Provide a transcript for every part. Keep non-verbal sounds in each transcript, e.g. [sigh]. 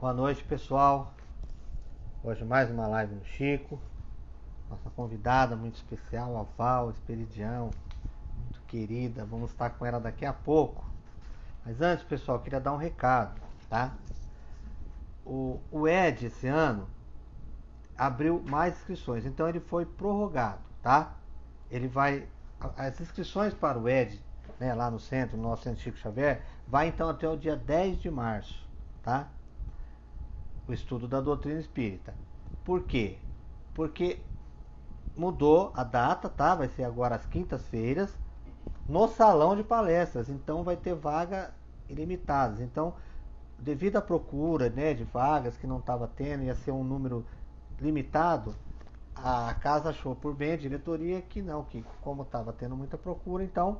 Boa noite, pessoal. Hoje mais uma live no Chico. Nossa convidada muito especial, a Val Esperidião, muito querida. Vamos estar com ela daqui a pouco. Mas antes, pessoal, queria dar um recado, tá? O, o Ed esse ano abriu mais inscrições, então ele foi prorrogado, tá? Ele vai as inscrições para o Ed, né, lá no centro, no nosso centro Chico Xavier, vai então até o dia 10 de março, tá? O estudo da doutrina espírita. Por quê? Porque mudou a data, tá? Vai ser agora às quintas-feiras, no salão de palestras. Então vai ter vaga ilimitadas. Então, devido à procura né, de vagas que não estava tendo, ia ser um número limitado, a casa achou por bem, a diretoria, que não, que como estava tendo muita procura, então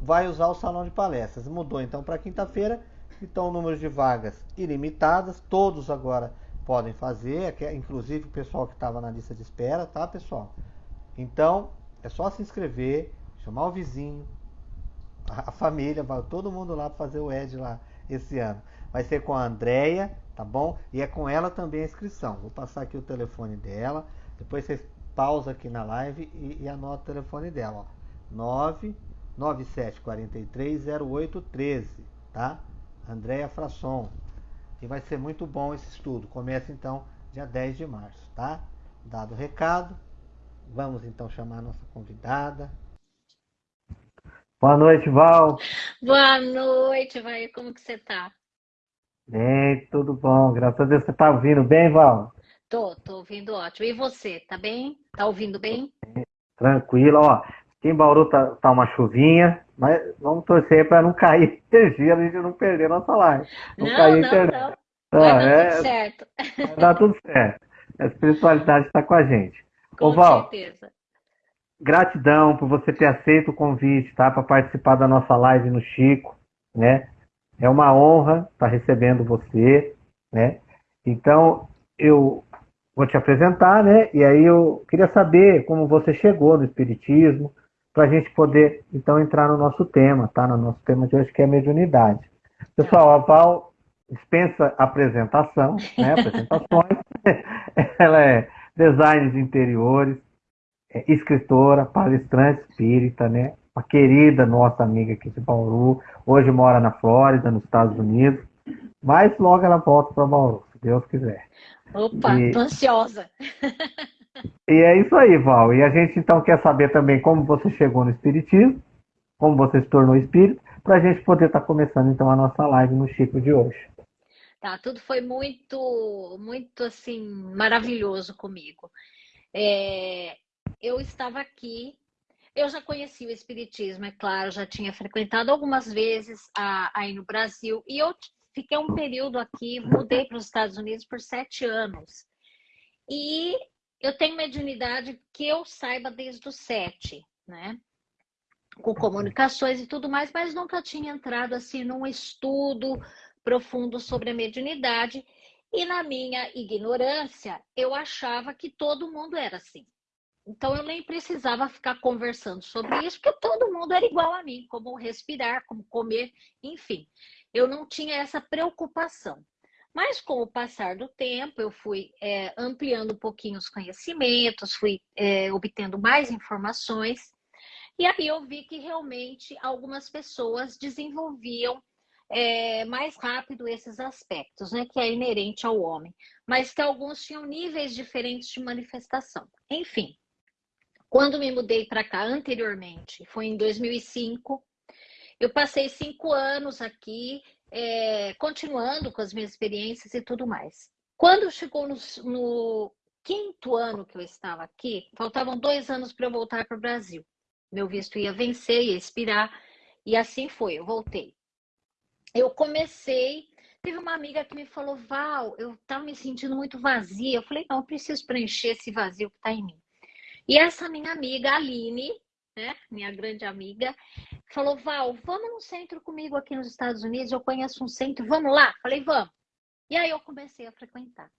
vai usar o salão de palestras. Mudou então para quinta-feira, então o número de vagas ilimitadas, todos agora podem fazer, inclusive o pessoal que estava na lista de espera, tá pessoal? Então é só se inscrever, chamar o vizinho, a família, vai todo mundo lá para fazer o ED lá esse ano. Vai ser com a Andrea, tá bom? E é com ela também a inscrição. Vou passar aqui o telefone dela. Depois vocês pausa aqui na live e, e anota o telefone dela, ó. 997430813, tá? Andréia Frasson. E vai ser muito bom esse estudo. Começa então dia 10 de março, tá? Dado o recado, vamos então chamar a nossa convidada. Boa noite, Val. Boa noite, vai. Como que você tá? Bem, tudo bom. Graças a Deus você tá ouvindo bem, Val? Tô, tô ouvindo ótimo. E você, tá bem? Tá ouvindo bem? Tranquilo, ó. Aqui em Bauru tá, tá uma chuvinha, mas vamos torcer para não cair [laughs] energia, a gente não perder nossa live. Não, não cair não, internet. Não. Vai ah, dar é, tudo certo. Vai dar tudo certo. A espiritualidade está com a gente. Com Ô, Val, certeza. Gratidão por você ter aceito o convite, tá? Para participar da nossa live no Chico, né? É uma honra estar recebendo você, né? Então, eu vou te apresentar, né? E aí eu queria saber como você chegou no Espiritismo, para a gente poder, então, entrar no nosso tema, tá? No nosso tema de hoje, que é a mediunidade. Pessoal, a Val dispensa apresentação, né? Apresentações. [laughs] Ela é design de interiores, é escritora, palestrante espírita, né? Uma querida nossa amiga aqui de Bauru. Hoje mora na Flórida, nos Estados Unidos. Mas logo ela volta para Bauru, se Deus quiser. Opa, e... tô ansiosa. [laughs] E é isso aí, Val. E a gente então quer saber também como você chegou no Espiritismo, como você se tornou espírito, para a gente poder estar tá começando então a nossa live no Chico de hoje. Tá, tudo foi muito, muito assim, maravilhoso comigo. É, eu estava aqui, eu já conhecia o Espiritismo, é claro, já tinha frequentado algumas vezes a, aí no Brasil, e eu fiquei um período aqui, mudei para os Estados Unidos por sete anos. E eu tenho mediunidade que eu saiba desde os sete, né? Com comunicações e tudo mais, mas nunca tinha entrado assim num estudo profundo sobre a mediunidade. E na minha ignorância, eu achava que todo mundo era assim. Então eu nem precisava ficar conversando sobre isso, porque todo mundo era igual a mim, como respirar, como comer, enfim eu não tinha essa preocupação. Mas com o passar do tempo, eu fui é, ampliando um pouquinho os conhecimentos, fui é, obtendo mais informações, e aí eu vi que realmente algumas pessoas desenvolviam é, mais rápido esses aspectos, né, que é inerente ao homem, mas que alguns tinham níveis diferentes de manifestação. Enfim, quando me mudei para cá anteriormente, foi em 2005, eu passei cinco anos aqui, é, continuando com as minhas experiências e tudo mais. Quando chegou no, no quinto ano que eu estava aqui, faltavam dois anos para eu voltar para o Brasil. Meu visto ia vencer, ia expirar, e assim foi, eu voltei. Eu comecei, teve uma amiga que me falou, Val, eu estava me sentindo muito vazia. Eu falei, não, eu preciso preencher esse vazio que está em mim. E essa minha amiga, Aline, né, minha grande amiga, falou: Val, vamos no centro comigo aqui nos Estados Unidos, eu conheço um centro, vamos lá? Falei: vamos. E aí eu comecei a frequentar.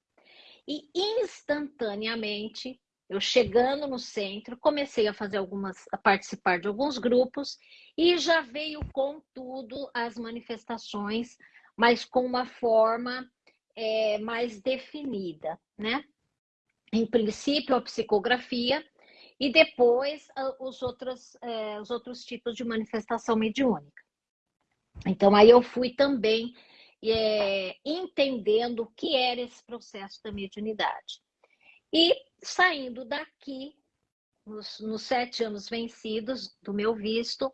E instantaneamente, eu chegando no centro, comecei a fazer algumas, a participar de alguns grupos e já veio com tudo as manifestações, mas com uma forma é, mais definida, né? Em princípio, a psicografia e depois os outros, é, os outros tipos de manifestação mediúnica. Então, aí eu fui também é, entendendo o que era esse processo da mediunidade. E saindo daqui, nos, nos sete anos vencidos do meu visto,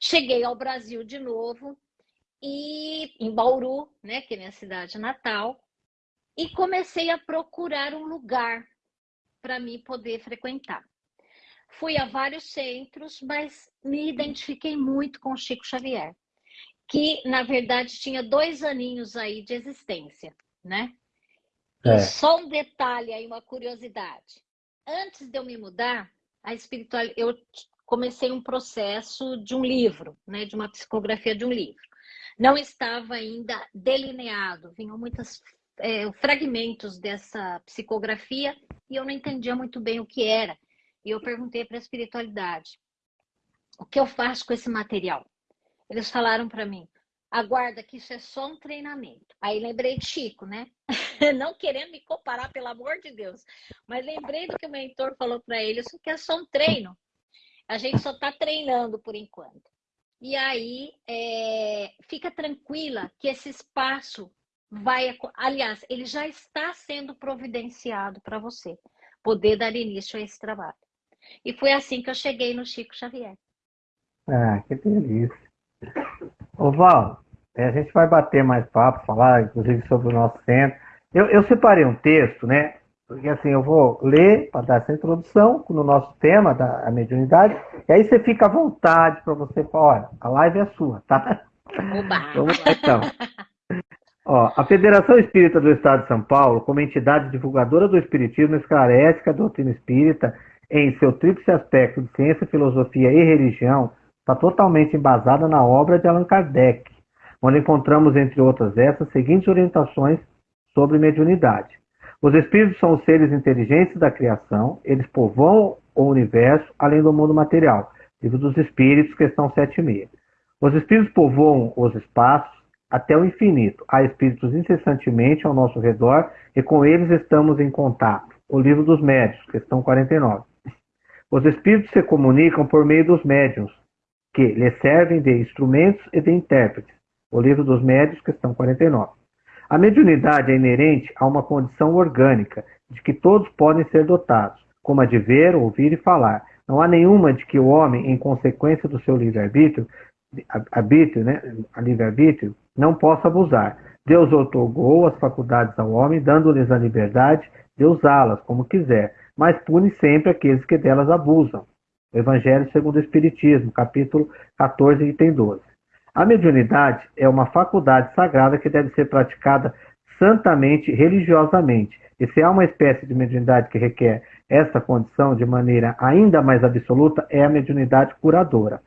cheguei ao Brasil de novo e em Bauru, né, que é minha cidade natal, e comecei a procurar um lugar para mim poder frequentar. Fui a vários centros, mas me identifiquei muito com Chico Xavier, que na verdade tinha dois aninhos aí de existência, né? É. E só um detalhe aí, uma curiosidade. Antes de eu me mudar, a espiritual, eu comecei um processo de um livro, né, de uma psicografia de um livro. Não estava ainda delineado, vinham muitos é, fragmentos dessa psicografia e eu não entendia muito bem o que era. E eu perguntei para a espiritualidade: o que eu faço com esse material? Eles falaram para mim: aguarda que isso é só um treinamento. Aí lembrei de Chico, né? [laughs] Não querendo me comparar, pelo amor de Deus, mas lembrei do que o mentor falou para ele: isso aqui é só um treino. A gente só está treinando por enquanto. E aí, é, fica tranquila que esse espaço vai. Aliás, ele já está sendo providenciado para você poder dar início a esse trabalho. E foi assim que eu cheguei no Chico Xavier. Ah, que delícia. Ô Val, a gente vai bater mais papo, falar inclusive sobre o nosso centro. Eu, eu separei um texto, né? Porque assim, eu vou ler para dar essa introdução no nosso tema da mediunidade, e aí você fica à vontade para você falar, olha, a live é sua, tá? Oba. [laughs] Vamos lá então. Ó, a Federação Espírita do Estado de São Paulo, como entidade divulgadora do Espiritismo, esclarece que a doutrina espírita, em seu tríplice aspecto de ciência, filosofia e religião, está totalmente embasada na obra de Allan Kardec, onde encontramos, entre outras essas, seguintes orientações sobre mediunidade. Os espíritos são os seres inteligentes da criação, eles povoam o universo além do mundo material. Livro dos Espíritos, questão 76. Os espíritos povoam os espaços até o infinito. Há espíritos incessantemente ao nosso redor e com eles estamos em contato. O livro dos médios, questão 49. Os espíritos se comunicam por meio dos médiuns, que lhes servem de instrumentos e de intérpretes. O livro dos médios, questão 49. A mediunidade é inerente a uma condição orgânica, de que todos podem ser dotados, como a de ver, ouvir e falar. Não há nenhuma de que o homem, em consequência do seu livre-arbítrio, arbítrio, né, livre-arbítrio, não possa abusar. Deus otorgou as faculdades ao homem, dando-lhes a liberdade de usá-las como quiser, mas pune sempre aqueles que delas abusam. O Evangelho segundo o Espiritismo, capítulo 14, item 12. A mediunidade é uma faculdade sagrada que deve ser praticada santamente, religiosamente. E se há uma espécie de mediunidade que requer essa condição de maneira ainda mais absoluta, é a mediunidade curadora.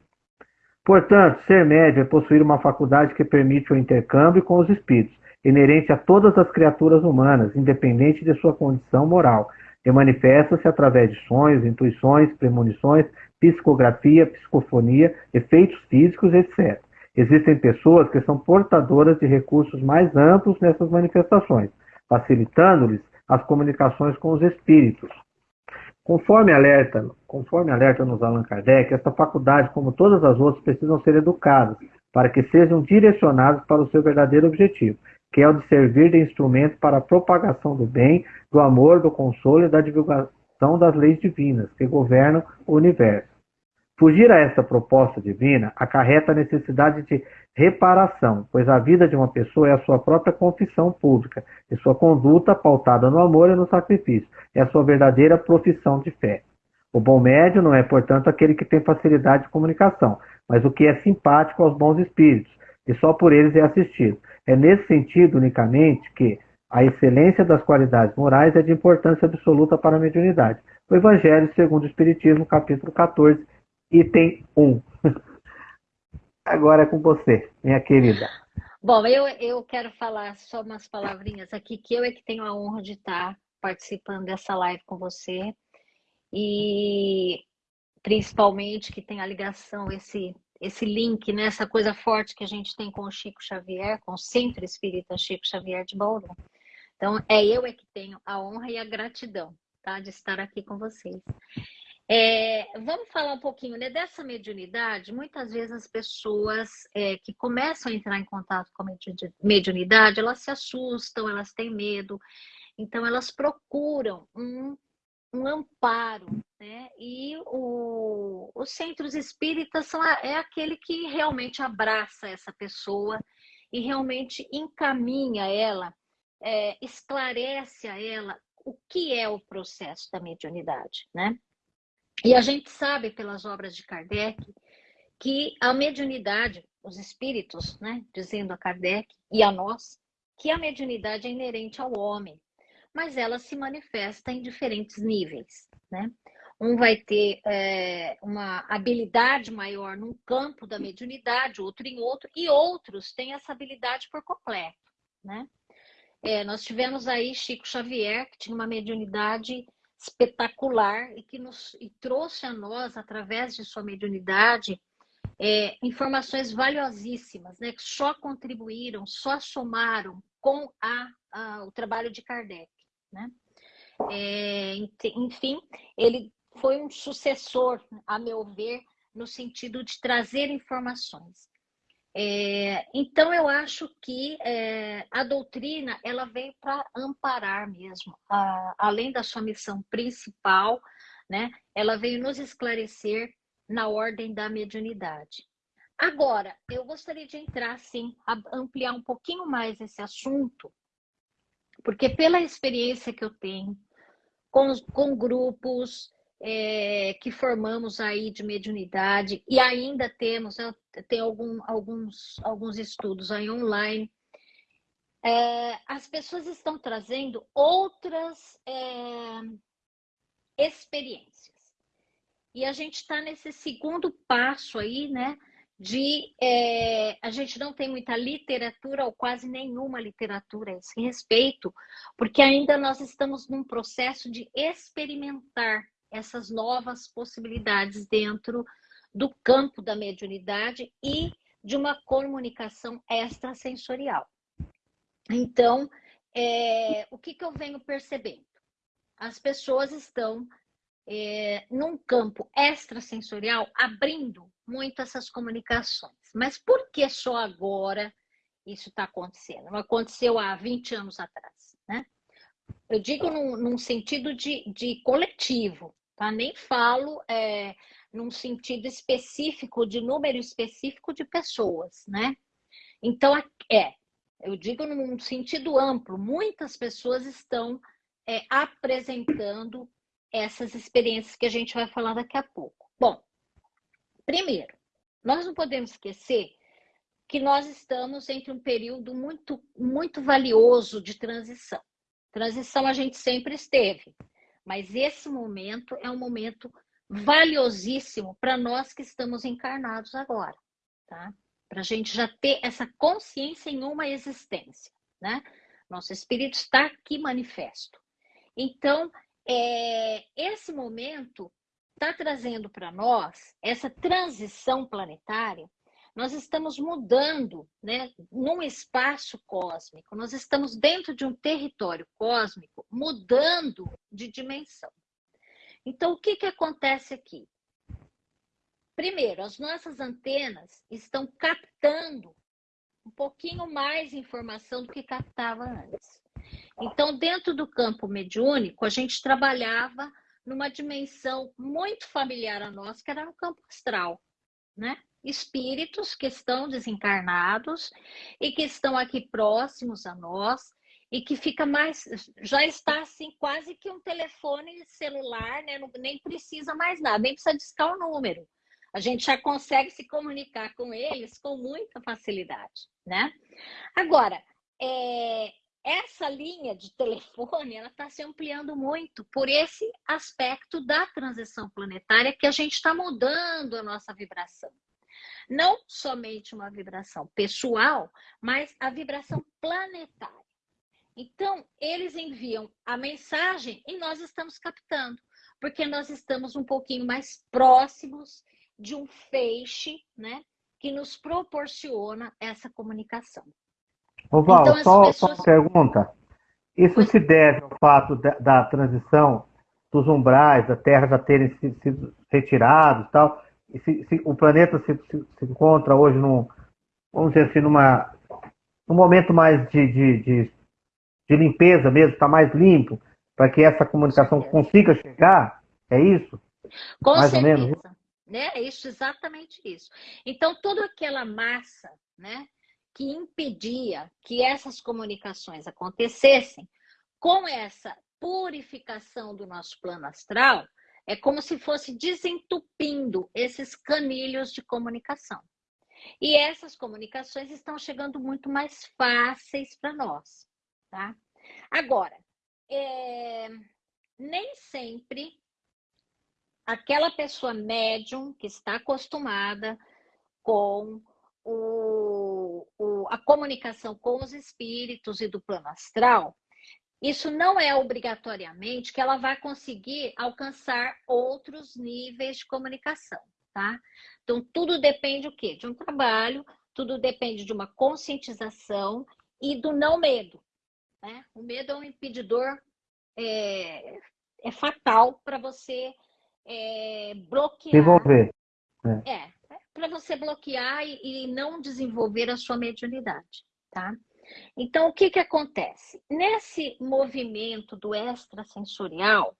Portanto, ser médio é possuir uma faculdade que permite o intercâmbio com os espíritos, inerente a todas as criaturas humanas, independente de sua condição moral, e manifesta-se através de sonhos, intuições, premonições, psicografia, psicofonia, efeitos físicos, etc. Existem pessoas que são portadoras de recursos mais amplos nessas manifestações, facilitando-lhes as comunicações com os espíritos. Conforme alerta, conforme alerta nos Allan Kardec, esta faculdade, como todas as outras, precisam ser educadas para que sejam direcionadas para o seu verdadeiro objetivo, que é o de servir de instrumento para a propagação do bem, do amor, do consolo e da divulgação das leis divinas que governam o universo. Fugir a essa proposta divina acarreta a necessidade de reparação, pois a vida de uma pessoa é a sua própria confissão pública, e sua conduta pautada no amor e no sacrifício, é a sua verdadeira profissão de fé. O bom médio não é, portanto, aquele que tem facilidade de comunicação, mas o que é simpático aos bons espíritos, e só por eles é assistido. É nesse sentido unicamente que a excelência das qualidades morais é de importância absoluta para a mediunidade. O Evangelho segundo o Espiritismo, capítulo 14, item 1. [laughs] Agora é com você, minha querida. Bom, eu, eu quero falar só umas palavrinhas aqui, que eu é que tenho a honra de estar participando dessa live com você. E principalmente que tem a ligação, esse, esse link, né, essa coisa forte que a gente tem com o Chico Xavier, com o Centro Espírita Chico Xavier de Bauru. Então, é eu é que tenho a honra e a gratidão tá, de estar aqui com vocês. É, vamos falar um pouquinho né, dessa mediunidade. Muitas vezes as pessoas é, que começam a entrar em contato com a mediunidade, elas se assustam, elas têm medo, então elas procuram um, um amparo, né? E o, os centros espíritas são, é aquele que realmente abraça essa pessoa e realmente encaminha ela, é, esclarece a ela o que é o processo da mediunidade, né? E a gente sabe pelas obras de Kardec que a mediunidade, os espíritos, né, dizendo a Kardec e a nós, que a mediunidade é inerente ao homem, mas ela se manifesta em diferentes níveis, né? Um vai ter é, uma habilidade maior num campo da mediunidade, outro em outro, e outros têm essa habilidade por completo, né? É, nós tivemos aí Chico Xavier, que tinha uma mediunidade espetacular e que nos e trouxe a nós, através de sua mediunidade, é, informações valiosíssimas, né, que só contribuíram, só somaram com a, a o trabalho de Kardec. Né? É, enfim, ele foi um sucessor, a meu ver, no sentido de trazer informações. É, então eu acho que é, a doutrina ela vem para amparar mesmo, a, além da sua missão principal, né? Ela veio nos esclarecer na ordem da mediunidade. Agora, eu gostaria de entrar, sim, ampliar um pouquinho mais esse assunto, porque pela experiência que eu tenho com, com grupos, é, que formamos aí de mediunidade e ainda temos, né, tem algum, alguns, alguns estudos aí online, é, as pessoas estão trazendo outras é, experiências. E a gente está nesse segundo passo aí, né? De é, a gente não tem muita literatura ou quase nenhuma literatura a esse respeito, porque ainda nós estamos num processo de experimentar essas novas possibilidades dentro do campo da mediunidade e de uma comunicação extrasensorial. Então, é, o que, que eu venho percebendo? As pessoas estão é, num campo extrasensorial abrindo muito essas comunicações. Mas por que só agora isso está acontecendo? Não aconteceu há 20 anos atrás, né? Eu digo num, num sentido de, de, coletivo, tá? Nem falo é, num sentido específico, de número específico de pessoas, né? Então, é, eu digo num sentido amplo, muitas pessoas estão é, apresentando essas experiências que a gente vai falar daqui a pouco. Bom, primeiro, nós não podemos esquecer que nós estamos entre um período muito, muito valioso de transição. Transição a gente sempre esteve, mas esse momento é um momento valiosíssimo para nós que estamos encarnados agora, tá? Para a gente já ter essa consciência em uma existência, né? Nosso espírito está aqui manifesto. Então, é, esse momento está trazendo para nós essa transição planetária nós estamos mudando né, num espaço cósmico, nós estamos dentro de um território cósmico, mudando de dimensão. Então, o que, que acontece aqui? Primeiro, as nossas antenas estão captando um pouquinho mais informação do que captava antes. Então, dentro do campo mediúnico, a gente trabalhava numa dimensão muito familiar a nós, que era no campo astral, né? espíritos que estão desencarnados e que estão aqui próximos a nós e que fica mais, já está assim quase que um telefone celular, né? Nem precisa mais nada, nem precisa discar o número. A gente já consegue se comunicar com eles com muita facilidade, né? Agora, é, essa linha de telefone ela está se ampliando muito por esse aspecto da transição planetária que a gente está mudando a nossa vibração. Não somente uma vibração pessoal, mas a vibração planetária. Então, eles enviam a mensagem e nós estamos captando, porque nós estamos um pouquinho mais próximos de um feixe, né, que nos proporciona essa comunicação. Ô Val, então, só, pessoas... só uma pergunta. Isso pois... se deve ao fato da, da, transição dos umbrais da Terra já terem sido retirados tal. E se, se o planeta se, se, encontra hoje num, vamos dizer assim, numa, num momento mais de, de, de, de limpeza mesmo, está mais limpo, para que essa comunicação consiga chegar, é isso? Com mais certeza. ou menos? Né? É isso, exatamente isso. Então, toda aquela massa né, que impedia que essas comunicações acontecessem, com essa purificação do nosso plano astral, é como se fosse desentupindo esses canilhos de comunicação. E essas comunicações estão chegando muito mais fáceis para nós, tá? Agora, é, nem sempre aquela pessoa médium que está acostumada com o, o, a comunicação com os espíritos e do plano astral, isso não é obrigatoriamente que ela vai conseguir alcançar outros níveis de comunicação, tá? Então, tudo depende o quê? De um trabalho, tudo depende de uma conscientização e do não medo. Né? O medo é um impedidor é, é fatal para você é, bloquear. Desenvolver. É, é para você bloquear e, e não desenvolver a sua mediunidade, tá? Então, o que, que acontece? Nesse movimento do extrasensorial,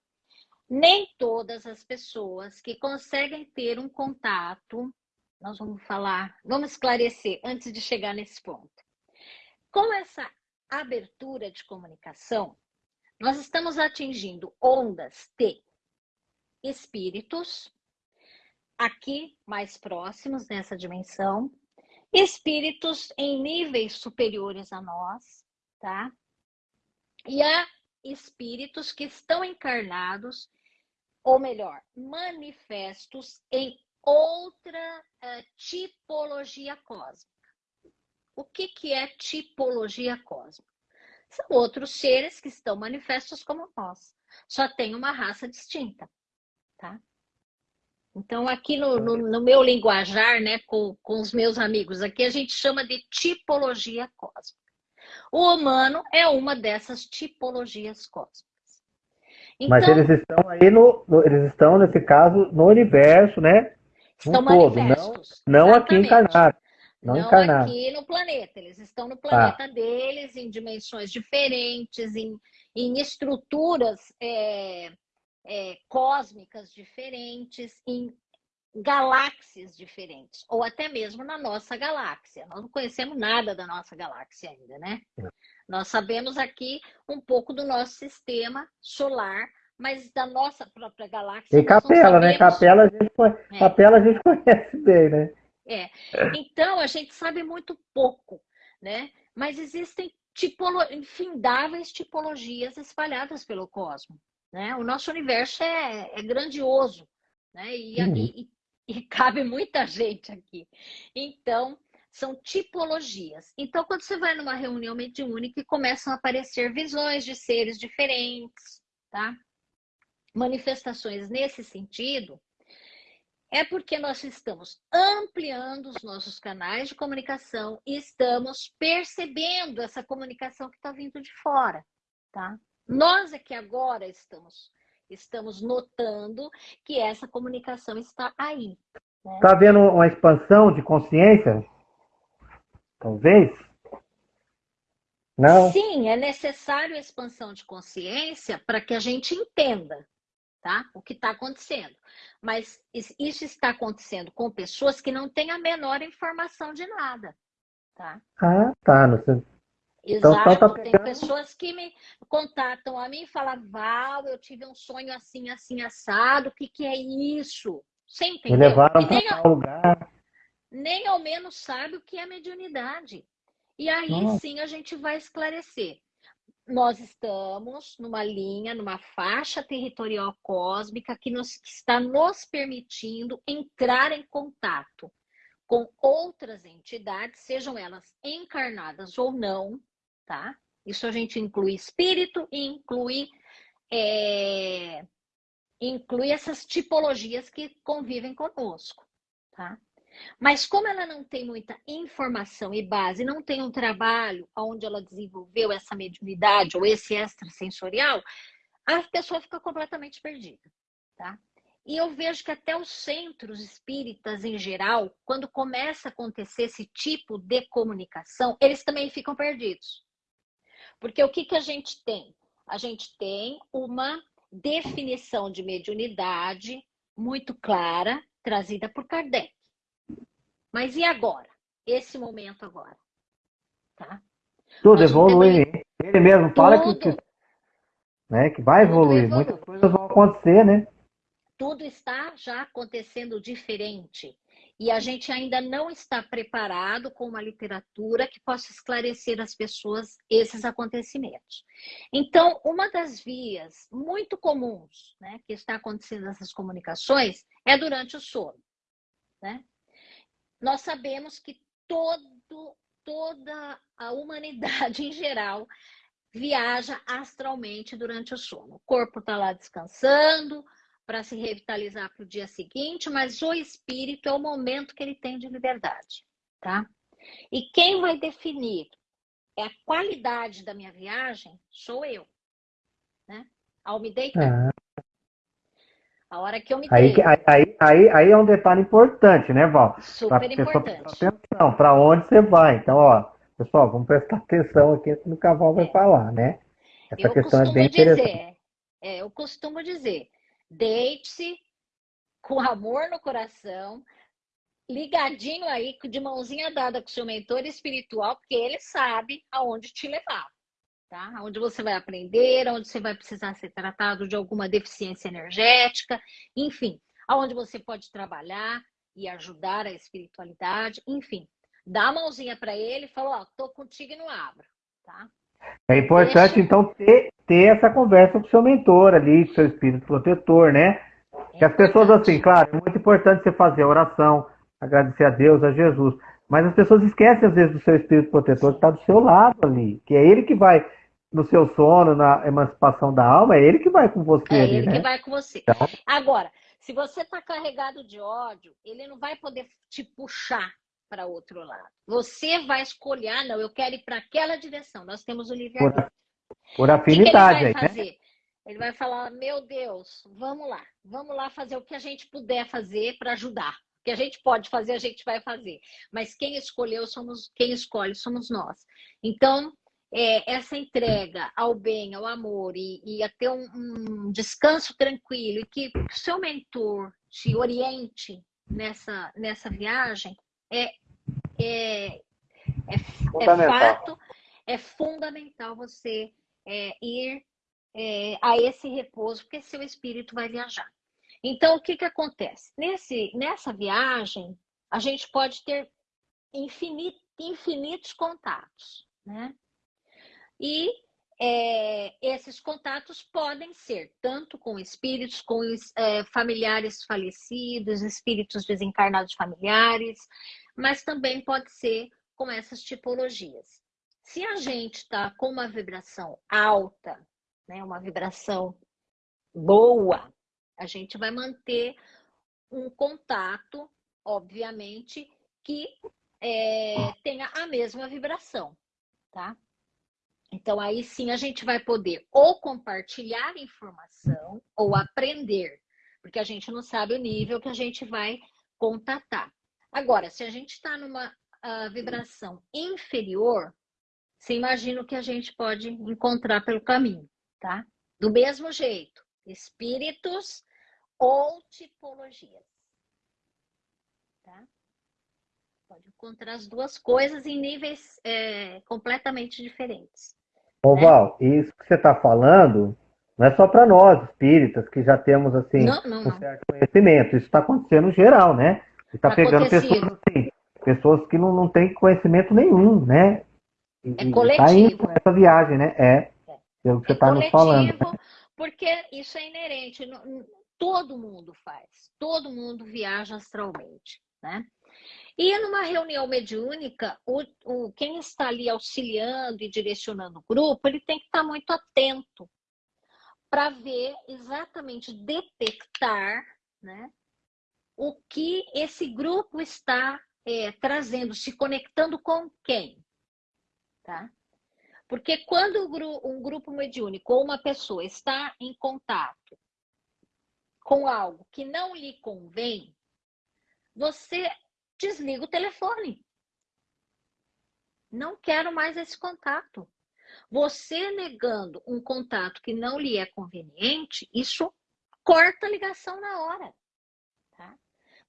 nem todas as pessoas que conseguem ter um contato, nós vamos falar, vamos esclarecer antes de chegar nesse ponto. Com essa abertura de comunicação, nós estamos atingindo ondas de espíritos, aqui mais próximos nessa dimensão, espíritos em níveis superiores a nós, tá? E há espíritos que estão encarnados, ou melhor, manifestos em outra uh, tipologia cósmica. O que, que é tipologia cósmica? São outros seres que estão manifestos como nós, só tem uma raça distinta, tá? Então, aqui no, no, no, meu linguajar, né, com, com os meus amigos, aqui a gente chama de tipologia cósmica. O humano é uma dessas tipologias cósmicas. Então, Mas eles estão aí no, no, eles estão nesse caso no universo, né? Estão um manifestos. Não, não aqui encarnados. Não, não encarnado. aqui no planeta. Eles estão no planeta ah. deles, em dimensões diferentes, em, em estruturas é, é, cósmicas diferentes, em galáxias diferentes, ou até mesmo na nossa galáxia. Nós não conhecemos nada da nossa galáxia ainda, né? É. Nós sabemos aqui um pouco do nosso sistema solar, mas da nossa própria galáxia. E Capela, né? Capela a, gente, é. Capela a gente [laughs] conhece bem, né? É. Então, a gente sabe muito pouco, né? Mas existem tipolo... infindáveis tipologias espalhadas pelo cosmos. Né? O nosso universo é, é grandioso né? E, uhum. e, e, [laughs] cabe muita gente aqui. Então, são tipologias. Então, quando você vai numa reunião mediúnica, começam a aparecer visões de seres diferentes, tá? Manifestações nesse sentido, é porque nós estamos ampliando os nossos canais de comunicação e estamos percebendo essa comunicação que está vindo de fora, tá? Nós é que agora estamos estamos notando que essa comunicação está aí. Está né? Tá havendo uma expansão de consciência? Talvez? Não? Sim, é necessário a expansão de consciência para que a gente entenda tá? o que está acontecendo. Mas isso está acontecendo com pessoas que não têm a menor informação de nada. Tá? Ah, tá. No, então, Exato, então, tá tem pessoas que me contatam a mim e falam, Val, eu tive um sonho assim, assim, assado, o que, que é isso? Você entendeu? Me levaram para tal lugar. Nem ao menos sabe o que é mediunidade. E aí Nossa. sim a gente vai esclarecer. Nós estamos numa linha, numa faixa territorial cósmica que, nos, que está nos permitindo entrar em contato com outras entidades, sejam elas encarnadas ou não, tá? Isso a gente inclui espírito e inclui, é, inclui essas tipologias que convivem conosco, tá? Mas como ela não tem muita informação e base, não tem um trabalho onde ela desenvolveu essa mediunidade ou esse extrasensorial, a pessoa fica completamente perdida, tá? E eu vejo que até os centros espíritas em geral, quando começa a acontecer esse tipo de comunicação, eles também ficam perdidos. Porque o que, que a gente tem? A gente tem uma definição de mediunidade muito clara, trazida por Kardec. Mas e agora? Esse momento agora. Tá? Tudo evolui. Ele mesmo fala tudo, que, né, que vai evoluir. Muitas coisas vão acontecer, né? tudo está já acontecendo diferente. E a gente ainda não está preparado com uma literatura que possa esclarecer às pessoas esses acontecimentos. Então, uma das vias muito comuns né, que está acontecendo nessas comunicações é durante o sono. Né? Nós sabemos que todo, toda a humanidade [laughs] em geral viaja astralmente durante o sono. O corpo está lá descansando, para se revitalizar para o dia seguinte, mas o espírito é o momento que ele tem de liberdade, tá? E quem vai definir é a qualidade da minha viagem sou eu, né? Ao me deitar. Ah. A hora que eu me aí, deito. Aí, aí, aí é um detalhe importante, né, Val? Super importante. Atenção, para onde você vai. Então, ó, pessoal, vamos prestar atenção aqui no que a Val vai é. falar, né? Essa eu questão é bem dizer, interessante. É, eu costumo dizer, Deite-se com amor no coração, ligadinho aí, de mãozinha dada com o seu mentor espiritual, porque ele sabe aonde te levar, tá? Onde você vai aprender, onde você vai precisar ser tratado de alguma deficiência energética, enfim, aonde você pode trabalhar e ajudar a espiritualidade, enfim. Dá a mãozinha para ele e fala, ó, tô contigo e não abro, tá? É importante, Deixa... então, ter, ter essa conversa com o seu mentor ali, com seu espírito protetor, né? Que as pessoas, assim, claro, é muito importante você fazer a oração, agradecer a Deus, a Jesus, mas as pessoas esquecem, às vezes, do seu espírito protetor que está do seu lado ali, que é ele que vai no seu sono, na emancipação da alma, é ele que vai com você. É ali, ele né? que vai com você. Então... Agora, se você está carregado de ódio, ele não vai poder te puxar para outro lado. Você vai escolher, ah, não, eu quero ir para aquela direção. Nós temos o livre-arbítrio. Por, afinidade. Que, que ele vai aí, né? fazer? Né? Ele vai falar, meu Deus, vamos lá, vamos lá fazer o que a gente puder fazer para ajudar. O que a gente pode fazer, a gente vai fazer. Mas quem escolheu somos, quem escolhe somos nós. Então, é, essa entrega ao bem, ao amor e, e a ter um, um descanso tranquilo e que o seu mentor te oriente nessa, nessa viagem, é, é, é, é fato, é fundamental você é, ir é, a esse repouso, porque seu espírito vai viajar. Então, o que, que acontece? Nesse, nessa viagem, a gente pode ter infinito, infinitos contatos, né? E é, esses contatos podem ser tanto com espíritos, com é, familiares falecidos, espíritos desencarnados familiares, mas também pode ser com essas tipologias. Se a gente está com uma vibração alta, né, uma vibração boa, a gente vai manter um contato, obviamente, que é, tenha a mesma vibração, tá? Então, aí sim a gente vai poder ou compartilhar informação ou aprender, porque a gente não sabe o nível que a gente vai contatar. Agora, se a gente está numa uh, vibração inferior, você imagina o que a gente pode encontrar pelo caminho, tá? Do mesmo jeito, espíritos ou tipologias, tá? Pode encontrar as duas coisas em níveis é, completamente diferentes. Ô, né? Val, isso que você está falando não é só para nós, espíritas, que já temos assim não, não, um certo conhecimento. Isso está acontecendo geral, né? Você está pegando pessoas assim, pessoas que não, não têm conhecimento nenhum, né? É coletivo. Tá essa viagem, né? É. é. Pelo que você está é nos falando. Né? Porque isso é inerente. Todo mundo faz. Todo mundo viaja astralmente, né? E numa reunião mediúnica, o, o, quem está ali auxiliando e direcionando o grupo, ele tem que estar muito atento para ver exatamente detectar né, o que esse grupo está é, trazendo, se conectando com quem, tá? Porque quando um grupo mediúnico ou uma pessoa está em contato com algo que não lhe convém, você desliga o telefone. Não quero mais esse contato. Você negando um contato que não lhe é conveniente, isso corta a ligação na hora. Tá?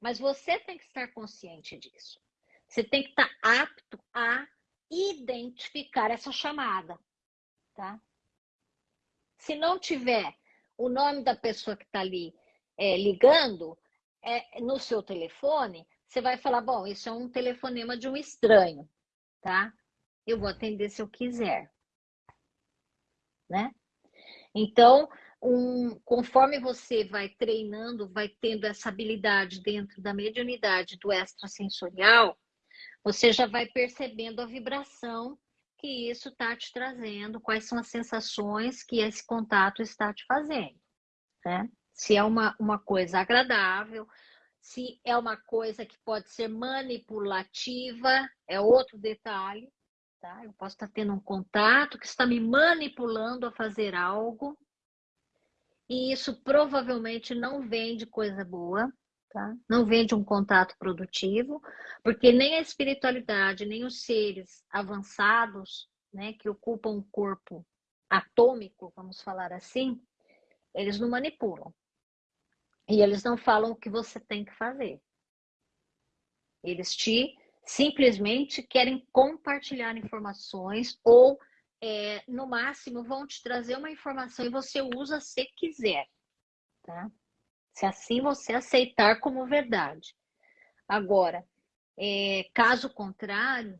Mas você tem que estar consciente disso. Você tem que estar apto a identificar essa chamada, tá? Se não tiver o nome da pessoa que está ali é, ligando é, no seu telefone, você vai falar, bom, isso é um telefonema de um estranho, tá? Eu vou atender se eu quiser, né? Então, um, conforme você vai treinando, vai tendo essa habilidade dentro da mediunidade do extrasensorial, você já vai percebendo a vibração que isso está te trazendo, quais são as sensações que esse contato está te fazendo. Né? Se é uma, uma coisa agradável, se é uma coisa que pode ser manipulativa, é outro detalhe. Tá? Eu posso estar tendo um contato que está me manipulando a fazer algo, e isso provavelmente não vem de coisa boa, tá? Não vem de um contato produtivo, porque nem a espiritualidade, nem os seres avançados, né, que ocupam um corpo atômico, vamos falar assim, eles não manipulam. E eles não falam o que você tem que fazer. Eles te simplesmente querem compartilhar informações ou, é, no máximo, vão te trazer uma informação e você usa se quiser. Tá? Se assim você aceitar como verdade. Agora, é, caso contrário,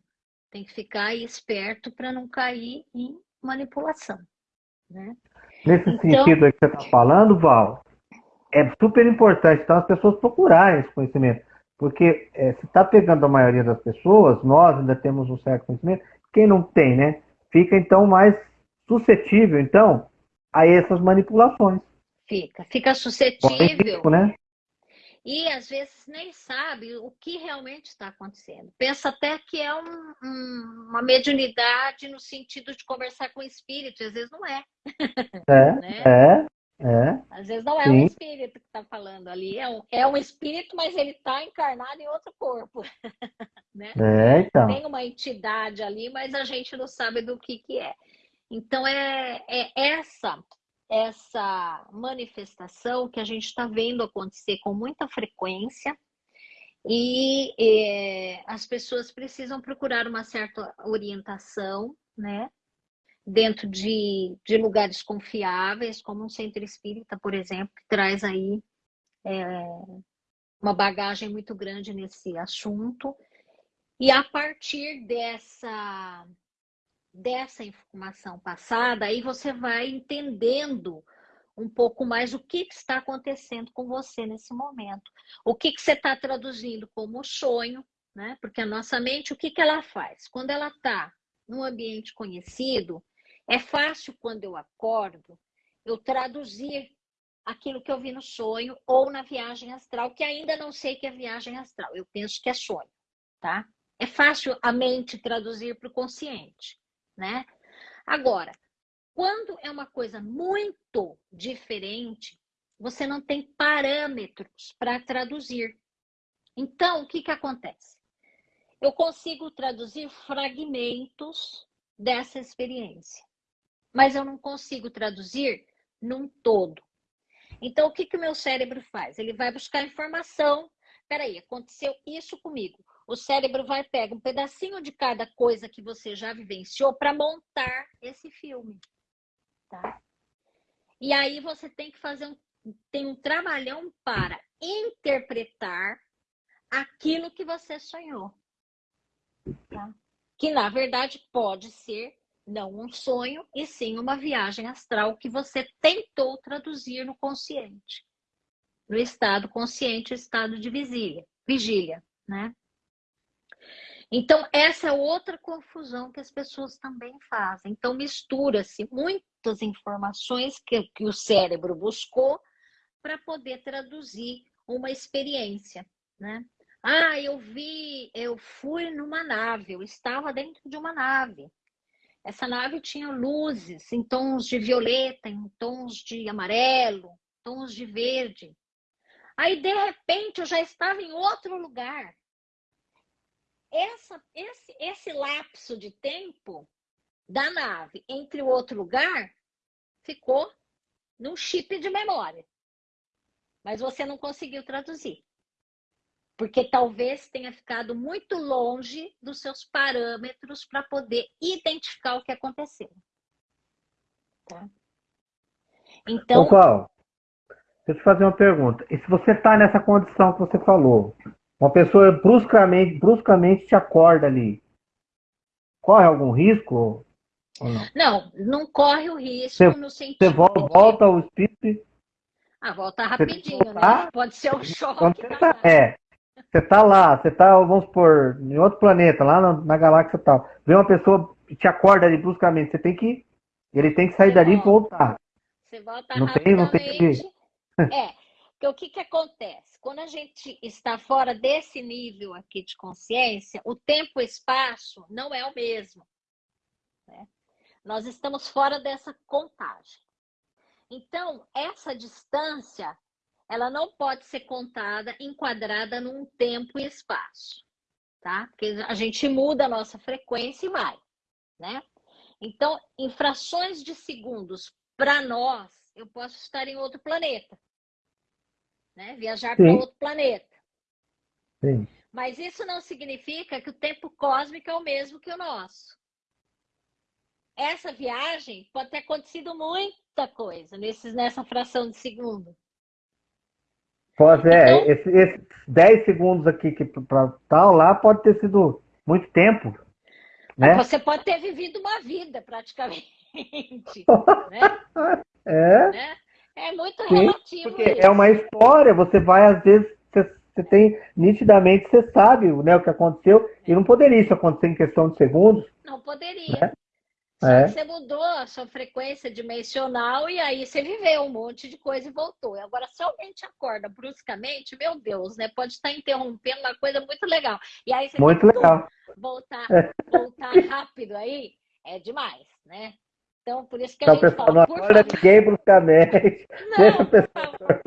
tem que ficar esperto para não cair em manipulação. Né? Nesse então, sentido que você está falando, Val, é super importante então as pessoas procurarem esse conhecimento. Porque é, se está pegando a maioria das pessoas, nós ainda temos um certo conhecimento, quem não tem, né? Fica então mais suscetível, então, a essas manipulações. Fica, fica suscetível. né? E às vezes nem sabe o que realmente está acontecendo. Pensa até que é um, um, uma mediunidade no sentido de conversar com o espírito, e às vezes não é. É, [laughs] né? é, é. Às vezes não é Sim. um espírito que está falando ali, é um, é um espírito, mas ele está encarnado em outro corpo. [laughs] né? É, então. Tem uma entidade ali, mas a gente não sabe do que, que é. Então é, é essa essa manifestação que a gente está vendo acontecer com muita frequência e é, as pessoas precisam procurar uma certa orientação, né? Dentro de, de lugares confiáveis, como um centro espírita, por exemplo, que traz aí é, uma bagagem muito grande nesse assunto. E a partir dessa dessa informação passada, aí você vai entendendo um pouco mais o que, que está acontecendo com você nesse momento. O que, que você está traduzindo como sonho, né? Porque a nossa mente, o que, que ela faz? Quando ela está num ambiente conhecido, é fácil quando eu acordo eu traduzir aquilo que eu vi no sonho ou na viagem astral, que ainda não sei que é viagem astral, eu penso que é sonho, tá? É fácil a mente traduzir para o consciente né? Agora, quando é uma coisa muito diferente, você não tem parâmetros para traduzir. Então, o que, que acontece? Eu consigo traduzir fragmentos dessa experiência, mas eu não consigo traduzir num todo. Então, o que, que o meu cérebro faz? Ele vai buscar informação. Peraí, aconteceu isso comigo o cérebro vai pegar um pedacinho de cada coisa que você já vivenciou para montar esse filme, tá? E aí você tem que fazer um tem um trabalhão para interpretar aquilo que você sonhou, tá? Que na verdade pode ser não um sonho e sim uma viagem astral que você tentou traduzir no consciente, no estado consciente, estado de vigília, vigília, né? Então, essa é outra confusão que as pessoas também fazem. Então, mistura-se muitas informações que, que o cérebro buscou para poder traduzir uma experiência, né? Ah, eu vi, eu fui numa nave, eu estava dentro de uma nave. Essa nave tinha luzes em tons de violeta, em tons de amarelo, tons de verde. Aí, de repente, eu já estava em outro lugar. Essa, esse, esse lapso de tempo da nave entre o outro lugar ficou num chip de memória. Mas você não conseguiu traduzir. Porque talvez tenha ficado muito longe dos seus parâmetros para poder identificar o que aconteceu. Tá? Então. Ô, deixa eu te fazer uma pergunta. E se você está nessa condição que você falou, uma pessoa bruscamente, bruscamente te acorda ali, corre algum risco? Não? não? não, corre o risco você, no sentido. Você volta, ao espírito. Ah, volta rapidinho, né? Pode ser um choque. Você tá, é, você tá lá, você tá, vamos supor, em outro planeta, lá na, na galáxia tal. Vem uma pessoa e te acorda ali bruscamente, você tem que. Ele tem que sair você dali volta. e voltar. Você volta não rapidamente. Tem, não tem é, porque o que, que acontece? Quando a gente está fora desse nível aqui de consciência, o tempo e espaço não é o mesmo. Né? Nós estamos fora dessa contagem. Então, essa distância, ela não pode ser contada, enquadrada num tempo e espaço, tá? Porque a gente muda a nossa frequência e vai, né? Então, em frações de segundos, para nós, eu posso estar em outro planeta, né? Viajar para outro planeta. Sim. Mas isso não significa que o tempo cósmico é o mesmo que o nosso essa viagem pode ter acontecido muita coisa nesses, nessa fração de segundo. Pois é, então, esses esse 10 segundos aqui que para tal lá pode ter sido muito tempo. Né? Você pode ter vivido uma vida praticamente. [laughs] né? É. Né? É muito Sim, relativo. Porque isso. é uma história, você vai, às vezes, você, você tem, nitidamente, você sabe né, o que aconteceu, e não poderia isso acontecer em questão de segundos. Não poderia. Né? É. Você mudou a sua frequência dimensional e aí você viveu um monte de coisa e voltou. Agora, se alguém te acorda bruscamente, meu Deus, né? Pode estar interrompendo uma coisa muito legal. E aí você muito legal. voltar, é. voltar rápido aí, é demais, né? Então, por isso que a então, gente fala, não acorda ninguém bruscamente. Não, Deixa a pessoa...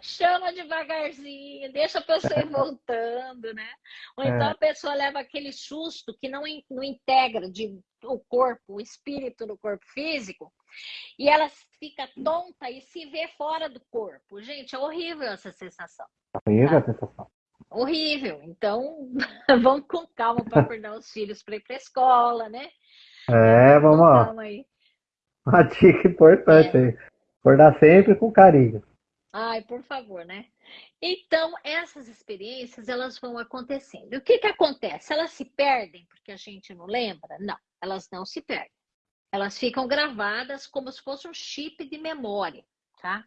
Chama devagarzinho, deixa a pessoa ir voltando, né? Ou então é. a pessoa leva aquele susto que não, não integra de, o corpo, o espírito no corpo físico, e ela fica tonta e se vê fora do corpo. Gente, é horrível essa sensação. Horrível tá? a sensação. Horrível. Então, [laughs] vamos com calma para acordar os filhos para ir para a escola, né? É, vamos lá. Uma dica importante é. aí. Acordar sempre com carinho. Ai, por favor, né? Então, essas experiências, elas vão acontecendo. E o que que acontece? Elas se perdem porque a gente não lembra? Não, elas não se perdem. Elas ficam gravadas como se fosse um chip de memória, tá?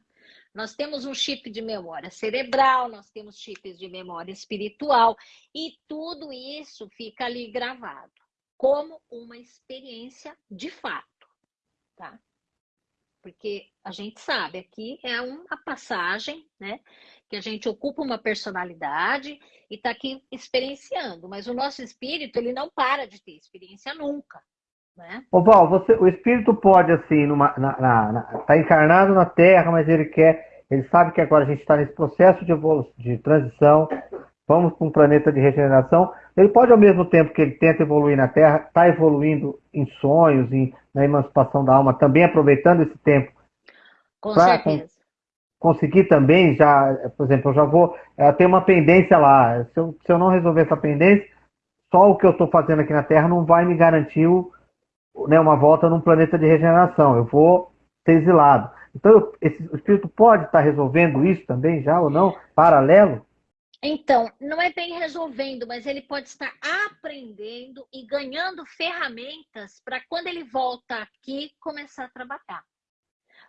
Nós temos um chip de memória cerebral, nós temos chips de memória espiritual, e tudo isso fica ali gravado como uma experiência de fato, tá? porque a gente sabe aqui é uma passagem, né? Que a gente ocupa uma personalidade e está aqui experienciando, mas o nosso espírito ele não para de ter experiência nunca, né? Ô Val, você, o espírito pode assim, numa, na, na, na, tá encarnado na Terra, mas ele quer, ele sabe que agora a gente está nesse processo de evolução, de transição, vamos para um planeta de regeneração. Ele pode, ao mesmo tempo que ele tenta evoluir na Terra, estar tá evoluindo em sonhos, em, na emancipação da alma, também aproveitando esse tempo. Com certeza. Conseguir também, já, por exemplo, eu já vou é, ter uma pendência lá. Se eu, se eu não resolver essa pendência, só o que eu estou fazendo aqui na Terra não vai me garantir o, né, uma volta num planeta de regeneração. Eu vou ser exilado. Então, esse, o espírito pode estar resolvendo isso também já ou não, paralelo? Então, não é bem resolvendo, mas ele pode estar aprendendo e ganhando ferramentas para quando ele volta aqui começar a trabalhar.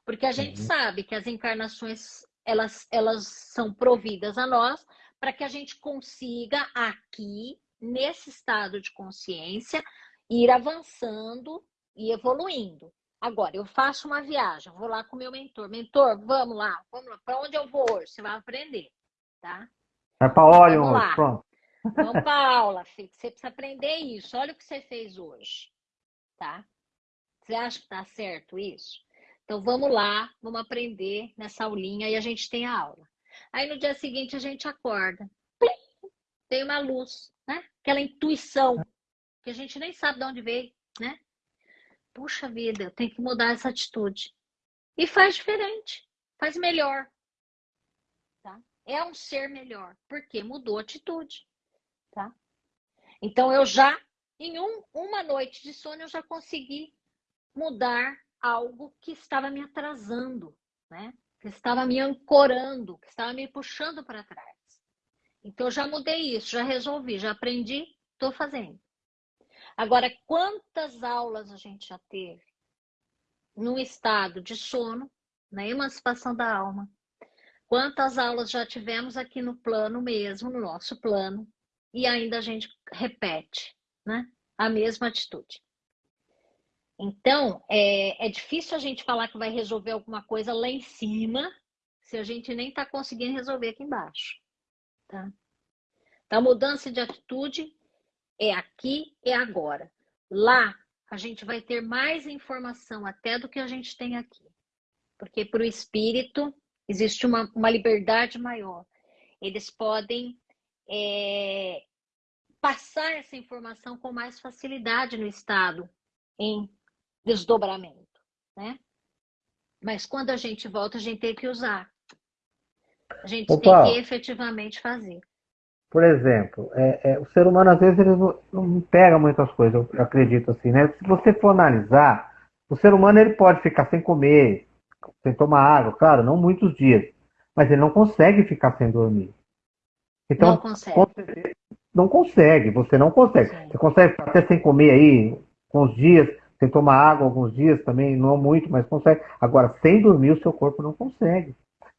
Porque a gente uhum. sabe que as encarnações elas, elas são providas a nós para que a gente consiga aqui, nesse estado de consciência, ir avançando e evoluindo. Agora, eu faço uma viagem, vou lá com o meu mentor. Mentor, vamos lá, vamos lá. Para onde eu vou hoje? Você vai aprender, tá? Vai para óleo hoje, pronto. Vamos para aula, filho. Você precisa aprender isso. Olha o que você fez hoje, tá? Você acha que tá certo isso? Então vamos lá, vamos aprender nessa aulinha e a gente tem a aula. Aí no dia seguinte a gente acorda. Tem uma luz, né? Aquela intuição que a gente nem sabe de onde veio, né? Puxa vida, eu tenho que mudar essa atitude. E faz diferente, faz melhor. Tá? É um ser melhor, porque mudou a atitude. Tá? Então eu já, em um, uma noite de sono, eu já consegui mudar algo que estava me atrasando, né? que estava me ancorando, que estava me puxando para trás. Então eu já mudei isso, já resolvi, já aprendi, estou fazendo. Agora, quantas aulas a gente já teve no estado de sono, na emancipação da alma? Quantas aulas já tivemos aqui no plano mesmo, no nosso plano, e ainda a gente repete né, a mesma atitude. Então, é, é difícil a gente falar que vai resolver alguma coisa lá em cima, se a gente nem está conseguindo resolver aqui embaixo. Tá? Então, a mudança de atitude é aqui, é agora. Lá, a gente vai ter mais informação até do que a gente tem aqui. Porque para o espírito existe uma, uma liberdade maior. Eles podem é, passar essa informação com mais facilidade no estado em desdobramento, né? Mas quando a gente volta, a gente tem que usar. A gente Opa. tem que efetivamente fazer. Por exemplo, é, é, o ser humano às vezes ele não, não pega muitas coisas, eu acredito assim, né? Se você for analisar, o ser humano ele pode ficar sem comer, sem tomar água, claro, não muitos dias, mas ele não consegue ficar sem dormir. Então, não consegue. Não consegue, você não consegue. Sim. Você consegue ficar até sem comer aí, com os dias, sem tomar água alguns dias também, não muito, mas consegue. Agora, sem dormir, o seu corpo não consegue.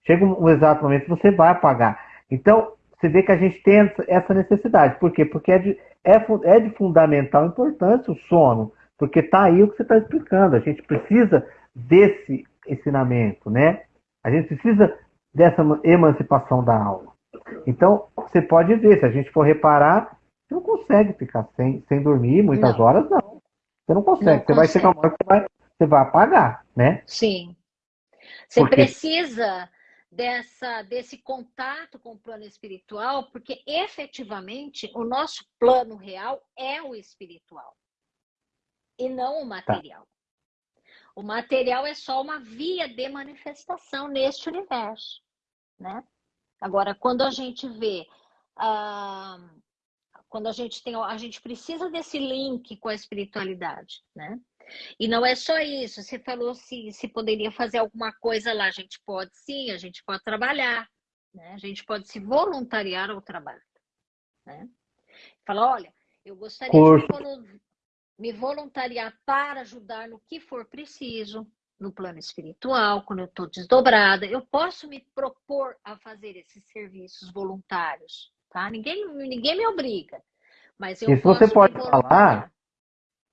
Chega um, um exato momento que você vai apagar. Então, você vê que a gente tem essa necessidade. Por quê? Porque é de, é, é de fundamental importância o sono, porque está aí o que você está explicando. A gente precisa desse ensinamento, né? A gente precisa dessa emancipação da alma. Então, você pode ver, se a gente for reparar, você não consegue ficar sem, sem dormir muitas não. horas, não. Você não consegue. Não você consegue. vai chegar uma hora que você vai, você vai apagar, né? Sim. Você Porque... precisa dessa, desse contato com o plano espiritual, porque efetivamente o nosso plano real é o espiritual e não o material. Tá. O material é só uma via de manifestação neste universo, né? Agora, quando a gente vê, ah, quando a gente tem, a gente precisa desse link com a espiritualidade, né? E não é só isso. Você falou se, se poderia fazer alguma coisa lá. A gente pode sim, a gente pode trabalhar, né? A gente pode se voluntariar ao trabalho, né? Falar, olha, eu gostaria de me voluntariar para ajudar no que for preciso, no plano espiritual, quando eu estou desdobrada, eu posso me propor a fazer esses serviços voluntários, tá? Ninguém, ninguém me obriga, mas eu Isso você pode falar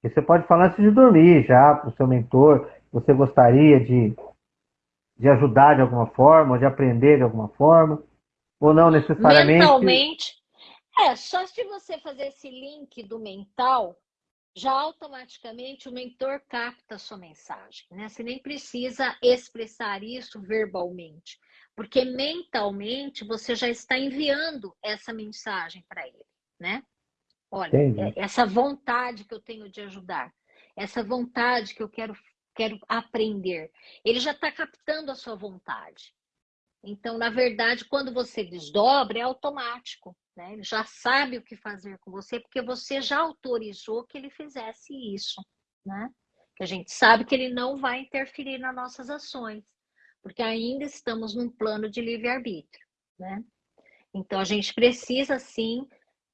e você pode falar antes de dormir já para o seu mentor, você gostaria de, de ajudar de alguma forma, de aprender de alguma forma, ou não necessariamente. Mentalmente, é, só se você fazer esse link do mental, já automaticamente o mentor capta a sua mensagem, né? Você nem precisa expressar isso verbalmente, porque mentalmente você já está enviando essa mensagem para ele, né? Olha, Entendi. É, essa vontade que eu tenho de ajudar, essa vontade que eu quero, quero aprender, ele já está captando a sua vontade. Então, na verdade, quando você desdobra, é automático. Né? Ele já sabe o que fazer com você, porque você já autorizou que ele fizesse isso. Né? Que a gente sabe que ele não vai interferir nas nossas ações, porque ainda estamos num plano de livre-arbítrio. Né? Então, a gente precisa, sim,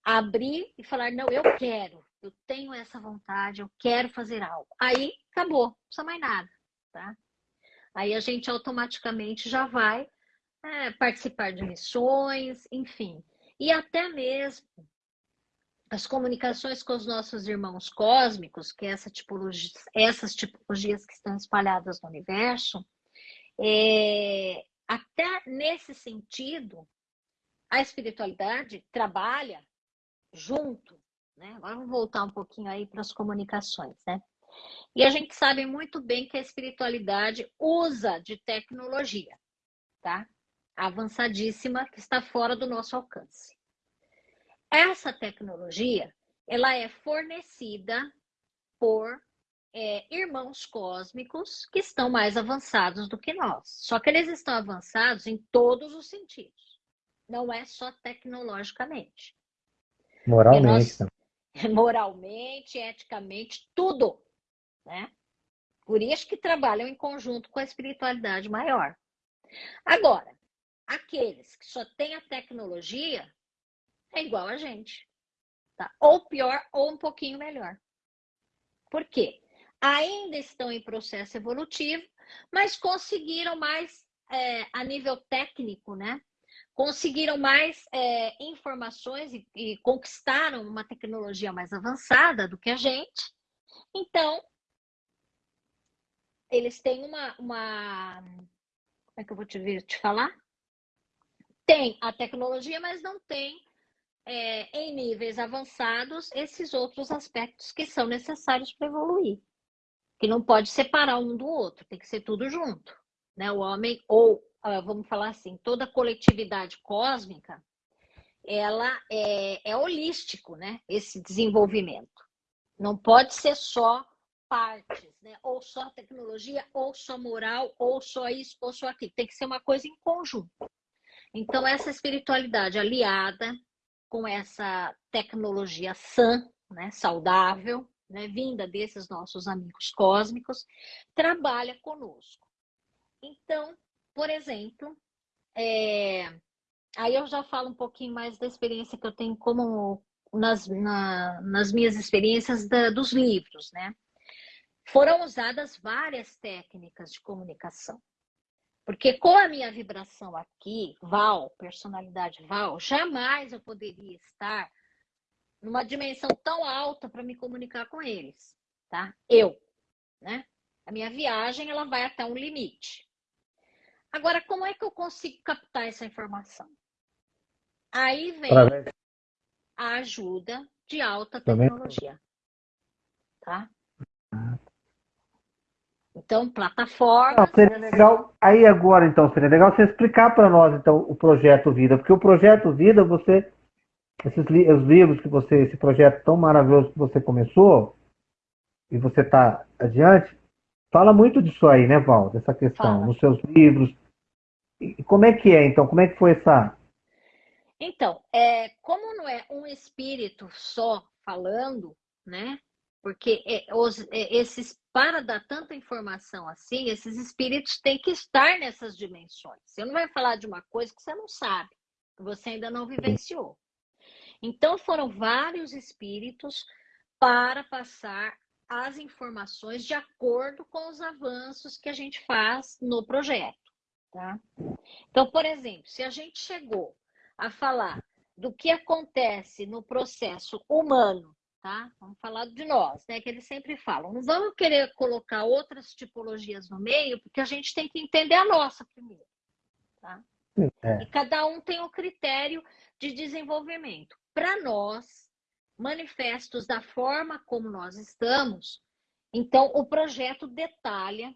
abrir e falar: não, eu quero, eu tenho essa vontade, eu quero fazer algo. Aí acabou, não precisa mais nada, tá? Aí a gente automaticamente já vai é, participar de missões, enfim. E até mesmo, as comunicações com os nossos irmãos cósmicos, que é essa tipologia, essas tipologias que estão espalhadas no universo, é, até nesse sentido, a espiritualidade trabalha junto, né? Agora vamos voltar um pouquinho aí para as comunicações, né? E a gente sabe muito bem que a espiritualidade usa de tecnologia, tá? Avançadíssima que está fora do nosso alcance. Essa tecnologia, ela é fornecida por é, irmãos cósmicos que estão mais avançados do que nós. Só que eles estão avançados em todos os sentidos. Não é só tecnologicamente. Moralmente. Nós, [laughs] moralmente, eticamente, tudo. Né? Por isso que trabalham em conjunto com a espiritualidade maior. Agora, aqueles que só têm a tecnologia é igual a gente. Tá? Ou pior, ou um pouquinho melhor. Por quê? Ainda estão em processo evolutivo, mas conseguiram mais é, a nível técnico, né? Conseguiram mais é, informações e, e conquistaram uma tecnologia mais avançada do que a gente. Então, eles têm uma, uma. Como é que eu vou te, te falar? Tem a tecnologia, mas não tem é, em níveis avançados esses outros aspectos que são necessários para evoluir. Que não pode separar um do outro, tem que ser tudo junto. Né? O homem, ou ah, vamos falar assim, toda a coletividade cósmica, ela é, é holístico, né? Esse desenvolvimento. Não pode ser só partes, né? Ou só tecnologia, ou só moral, ou só isso, ou só aquilo. Tem que ser uma coisa em conjunto. Então, essa espiritualidade aliada com essa tecnologia sã, né, saudável, né, vinda desses nossos amigos cósmicos, trabalha conosco. Então, por exemplo, é, aí eu já falo um pouquinho mais da experiência que eu tenho como nas, na, nas minhas experiências da, dos livros, né? Foram usadas várias técnicas de comunicação. Porque com a minha vibração aqui, Val, personalidade Val, jamais eu poderia estar numa dimensão tão alta para me comunicar com eles, tá? Eu, né? A minha viagem, ela vai até um limite. Agora, como é que eu consigo captar essa informação? Aí vem a ajuda de alta tecnologia, tá? Então, plataforma. Não, seria legal. Aí agora, então, seria legal você explicar para nós, então, o projeto Vida, porque o projeto Vida, você, esses os livros que você, esse projeto tão maravilhoso que você começou e você está adiante, fala muito disso aí, né, Val? Dessa questão, fala. nos seus livros. E como é que é, então? Como é que foi essa? Então, é, como não é um espírito só falando, né? Porque é, os, é, esses, para dar tanta informação assim, esses espíritos têm que estar nessas dimensões. Você não vai falar de uma coisa que você não sabe, que você ainda não vivenciou. Então, foram vários espíritos para passar as informações de acordo com os avanços que a gente faz no projeto. Tá? Então, por exemplo, se a gente chegou a falar do que acontece no processo humano tá? Vamos falar de nós, né? Que eles sempre falam. Não vamos querer colocar outras tipologias no meio, porque a gente tem que entender a nossa primeiro, tá? É. E cada um tem o um critério de desenvolvimento. Para nós, manifestos da forma como nós estamos, então o projeto detalha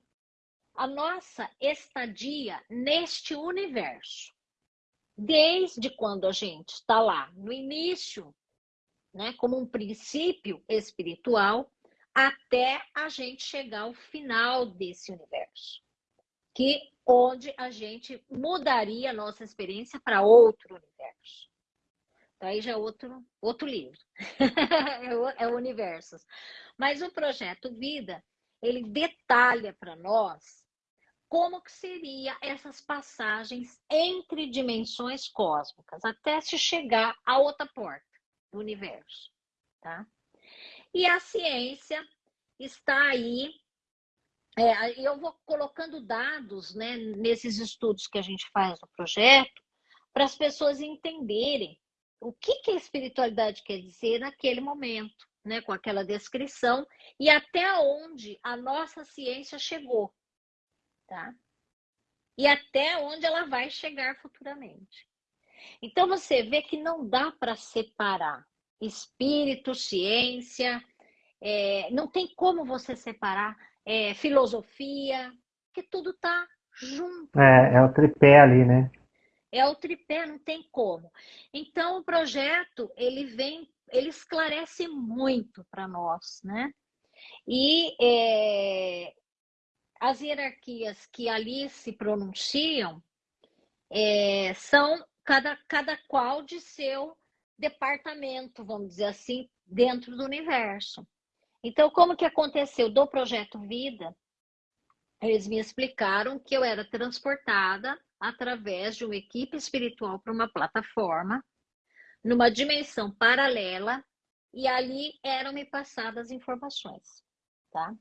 a nossa estadia neste universo. Desde quando a gente está lá no início né, como um princípio espiritual, até a gente chegar ao final desse universo, que onde a gente mudaria a nossa experiência para outro universo. Então, aí já é outro, outro livro, é, [laughs] é o Universos. Mas o projeto Vida, ele detalha para nós como que seria essas passagens entre dimensões cósmicas, até se chegar a outra porta do universo, tá? E a ciência está aí. É, eu vou colocando dados né, nesses estudos que a gente faz no projeto para as pessoas entenderem o que, que a espiritualidade quer dizer naquele momento, né? Com aquela descrição e até onde a nossa ciência chegou, tá? E até onde ela vai chegar futuramente. Então você vê que não dá para separar espírito, ciência, é, não tem como você separar é, filosofia, que tudo está junto. É, é o tripé ali, né? É o tripé, não tem como. Então o projeto ele vem, ele esclarece muito para nós, né? E é, as hierarquias que ali se pronunciam é, são cada, cada qual de seu departamento, vamos dizer assim, dentro do universo. Então, como que aconteceu do projeto Vida? Eles me explicaram que eu era transportada através de uma equipe espiritual para uma plataforma, numa dimensão paralela, e ali eram me passadas informações, tá?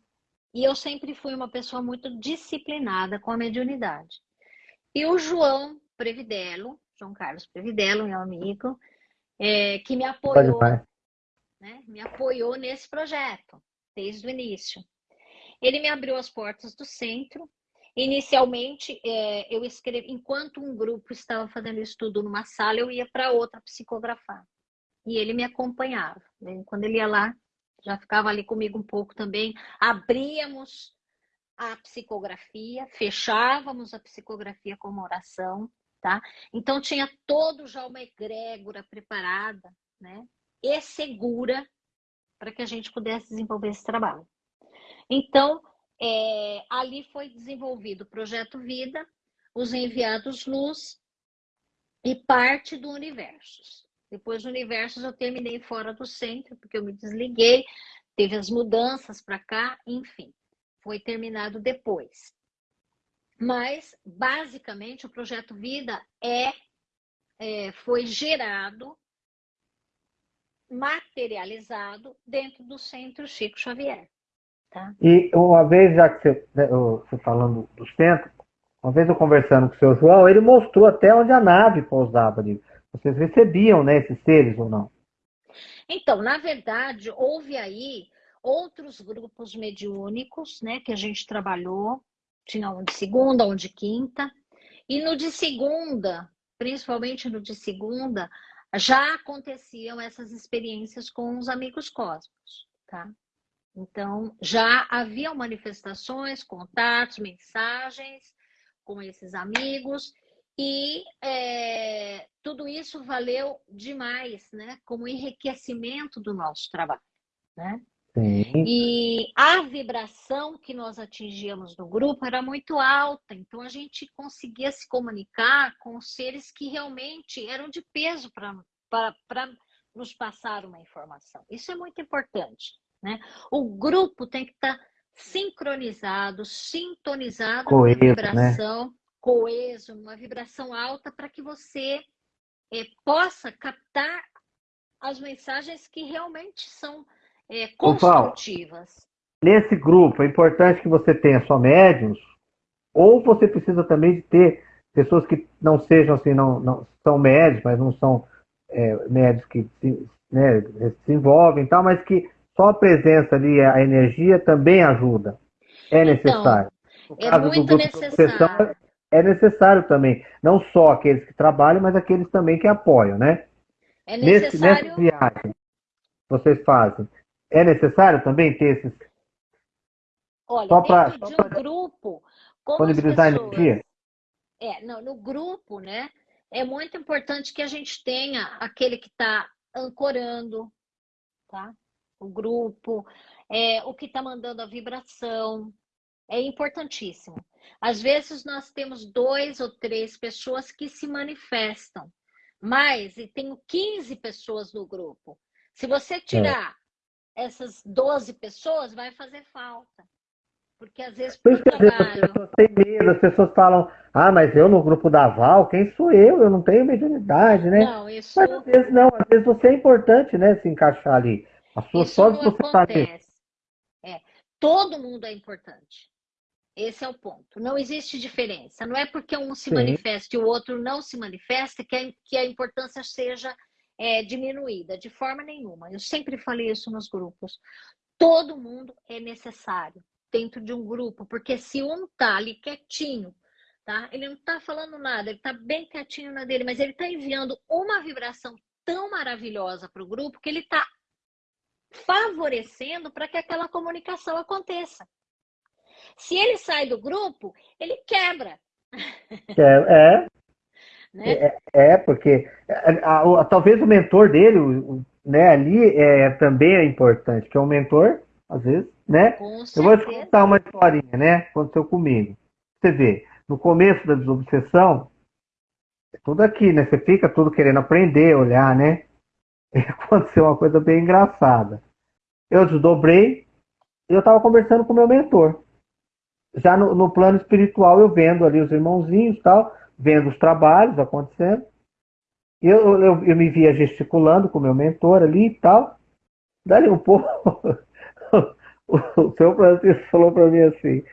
E eu sempre fui uma pessoa muito disciplinada com a mediunidade. E o João Previdelo, João Carlos Previdelo, meu amigo, é, que me apoiou, né, me apoiou nesse projeto, desde o início. Ele me abriu as portas do centro. Inicialmente, é, eu escrevi, enquanto um grupo estava fazendo estudo numa sala, eu ia para outra psicografar. E ele me acompanhava. Né? Quando ele ia lá, já ficava ali comigo um pouco também. Abríamos a psicografia, fechávamos a psicografia com uma oração, tá? Então tinha todo já uma egrégora preparada, né? E segura para que a gente pudesse desenvolver esse trabalho. Então, é, ali foi desenvolvido o projeto Vida, os enviados luz e parte do universo. Depois do universo eu terminei fora do centro, porque eu me desliguei, teve as mudanças para cá, enfim, foi terminado depois. Mas, basicamente, o projeto Vida é, é foi gerado, materializado dentro do Centro Chico Xavier. Tá? E uma vez, já que você, né, você falando do centro, uma vez eu conversando com o seu João, ele mostrou até onde a nave pousava ali. Vocês recebiam né, esses seres ou não? Então, na verdade, houve aí outros grupos mediúnicos né, que a gente trabalhou. Tinha um de segunda, um de quinta. E no de segunda, principalmente no de segunda, já aconteciam essas experiências com os amigos cósmicos, tá? Então, já haviam manifestações, contatos, mensagens com esses amigos, e é, tudo isso valeu demais, né? Como enriquecimento do nosso trabalho, né? Sim. E a vibração que nós atingíamos no grupo era muito alta, então a gente conseguia se comunicar com seres que realmente eram de peso para nos passar uma informação. Isso é muito importante. Né? O grupo tem que estar tá sincronizado, sintonizado coeso, com a vibração, né? coeso, uma vibração alta, para que você é, possa captar as mensagens que realmente são é, construtivas. nesse grupo, é importante que você tenha só médiums, ou você precisa também de ter pessoas que não sejam assim, não, não são médios, mas não são é, médios que se, né, se envolvem e tal, mas que só a presença ali, a energia também ajuda. É então, necessário. Então, é muito necessário. É necessário também. Não só aqueles que trabalham, mas aqueles também que apoiam, né? É necessário. Nesse, nessa viagem vocês fazem, é necessário também ter esses. Olha, só pra, dentro de um grupo, como disponibilizar pessoas... energia? É, não, no grupo, né? É muito importante que a gente tenha aquele que está ancorando, tá? o grupo, é, o que está mandando a vibração. É importantíssimo. Às vezes nós temos dois ou três pessoas que se manifestam, mas e tenho 15 pessoas no grupo. Se você tirar é. Essas 12 pessoas, vai fazer falta. Porque às vezes por trabalho... As pessoas têm medo, as pessoas falam, ah, mas eu no grupo da Val, quem sou eu? Eu não tenho mediunidade, né? Não, isso... Mas às vezes não, às vezes você é importante, né, se encaixar ali. A sua Isso só não acontece. É, todo mundo é importante. Esse é o ponto. Não existe diferença. Não é porque um se Sim. manifesta e o outro não se manifesta que a, que a importância seja é, diminuída, de forma nenhuma. Eu sempre falei isso nos grupos. Todo mundo é necessário dentro de um grupo, porque se um tá ali quietinho, tá? Ele não tá falando nada, ele tá bem quietinho na dele, mas ele tá enviando uma vibração tão maravilhosa para o grupo que ele tá favorecendo para que aquela comunicação aconteça. Se ele sai do grupo, ele quebra. É, é, né? é, é porque a, a, a, talvez o mentor dele, o, né, ali é, também é importante, que é um mentor, às vezes, né? Eu vou te contar uma historinha, né? Aconteceu comigo. Você vê, no começo da desobsessão, é tudo aqui, né? Você fica tudo querendo aprender, olhar, né? E [laughs] aconteceu uma coisa bem engraçada. Eu desdobrei e eu estava conversando com o meu mentor. Já no, no, plano espiritual, eu vendo ali os irmãozinhos tal, vendo os trabalhos acontecendo. Eu, eu, eu me via gesticulando com meu mentor ali e tal. Dali um pouco, [laughs] o seu Francisco falou para mim assim: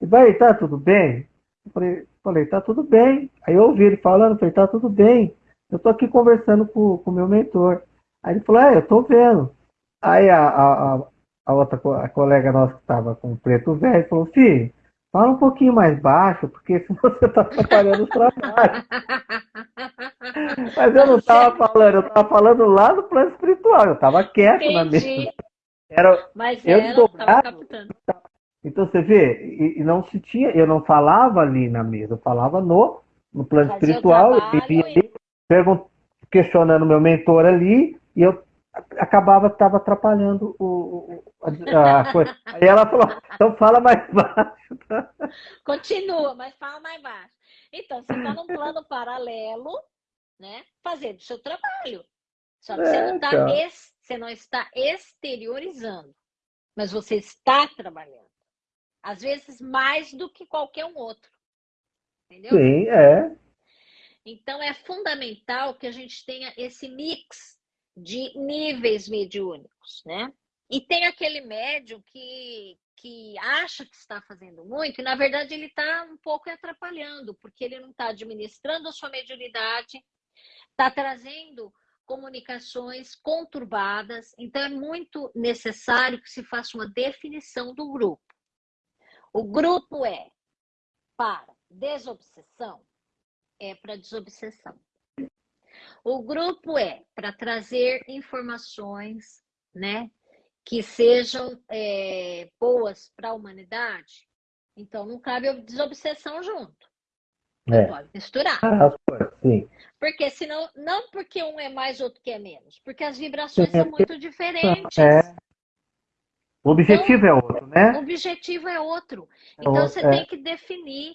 vai, tá tudo bem? Eu falei, falei, tá tudo bem. Aí eu ouvi ele falando, falei, tá tudo bem. Eu tô aqui conversando com o meu mentor. Aí ele falou, é, eu tô vendo. Aí a, a, a outra a colega nossa que estava com o preto velho falou, filho, fala um pouquinho mais baixo, porque [laughs] se você está atrapalhando os trabalhos. Mas eu não estava falando, eu estava falando lá no plano espiritual, eu estava quieto Entendi. na mesa. Era, Mas eu estava captando. Então você vê, e, e, não se tinha, eu não falava ali na mesa, eu falava no, no plano Fazia espiritual, eu vivia e... ali, questionando meu mentor ali, e eu acabava estava atrapalhando o, a, a coisa. Aí ela falou, então fala mais baixo. Tá? Continua, mas fala mais baixo. Então, você está num plano paralelo, né? Fazendo o seu trabalho. Só que é, você, não tá então. es, você não está exteriorizando, mas você está trabalhando. Às vezes mais do que qualquer um outro. Entendeu? Sim, é. Então é fundamental que a gente tenha esse mix de níveis mediúnicos, né? E tem aquele médium que, que acha que está fazendo muito e, na verdade, ele está um pouco atrapalhando, porque ele não está administrando a sua mediunidade, está trazendo comunicações conturbadas. Então, é muito necessário que se faça uma definição do grupo. O grupo é para desobsessão, é para desobsessão. O grupo é para trazer informações, né, que sejam é, boas para a humanidade. Então, não cabe a desobsessão junto. É. Pode misturar. Ah, sim. Porque senão, não porque um é mais, outro que é menos, porque as vibrações sim, são muito diferentes. É. O objetivo então, é outro, né? O objetivo é outro. É então, você é. tem que definir,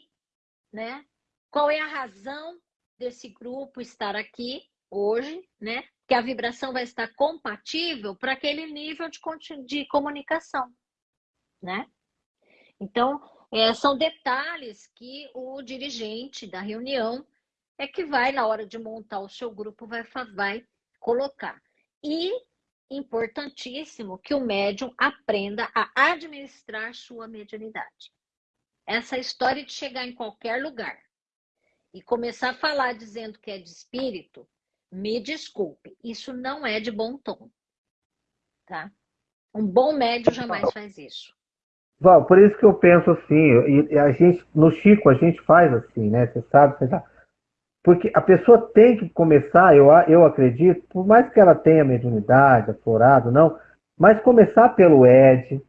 né? Qual é a razão desse grupo estar aqui hoje, né? Que a vibração vai estar compatível para aquele nível de, de comunicação, né? Então, é, são detalhes que o dirigente da reunião é que vai, na hora de montar o seu grupo, vai, vai colocar. E importantíssimo que o médium aprenda a administrar sua mediunidade. Essa história de chegar em qualquer lugar e começar a falar dizendo que é de espírito, me desculpe, isso não é de bom tom. Tá? Um bom médio jamais faz isso. Val, por isso que eu penso assim, e a gente, no Chico a gente faz assim, né? Você sabe, você sabe. Porque a pessoa tem que começar, eu, eu acredito, por mais que ela tenha mediunidade, aflorado, não, mas começar pelo Ed,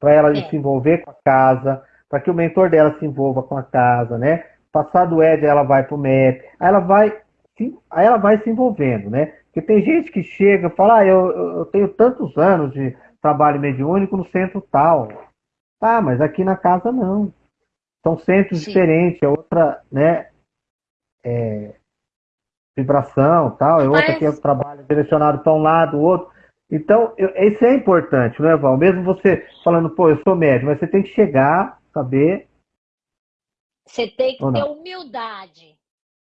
para ela é. se envolver com a casa, para que o mentor dela se envolva com a casa, né? Passar do Ed, ela vai para o MEP, aí ela vai se, aí ela vai se envolvendo, né? Porque tem gente que chega e fala, ah, eu, eu tenho tantos anos de trabalho mediúnico no centro tal. Tá, mas aqui na casa não. São centros Sim. diferentes, é outra, né? É, vibração tal, é outra mas... que é trabalho direcionado para um lado, outro. Então, eu, isso é importante, né, Val? Mesmo você falando, pô, eu sou médico, mas você tem que chegar, saber. Você tem que ter humildade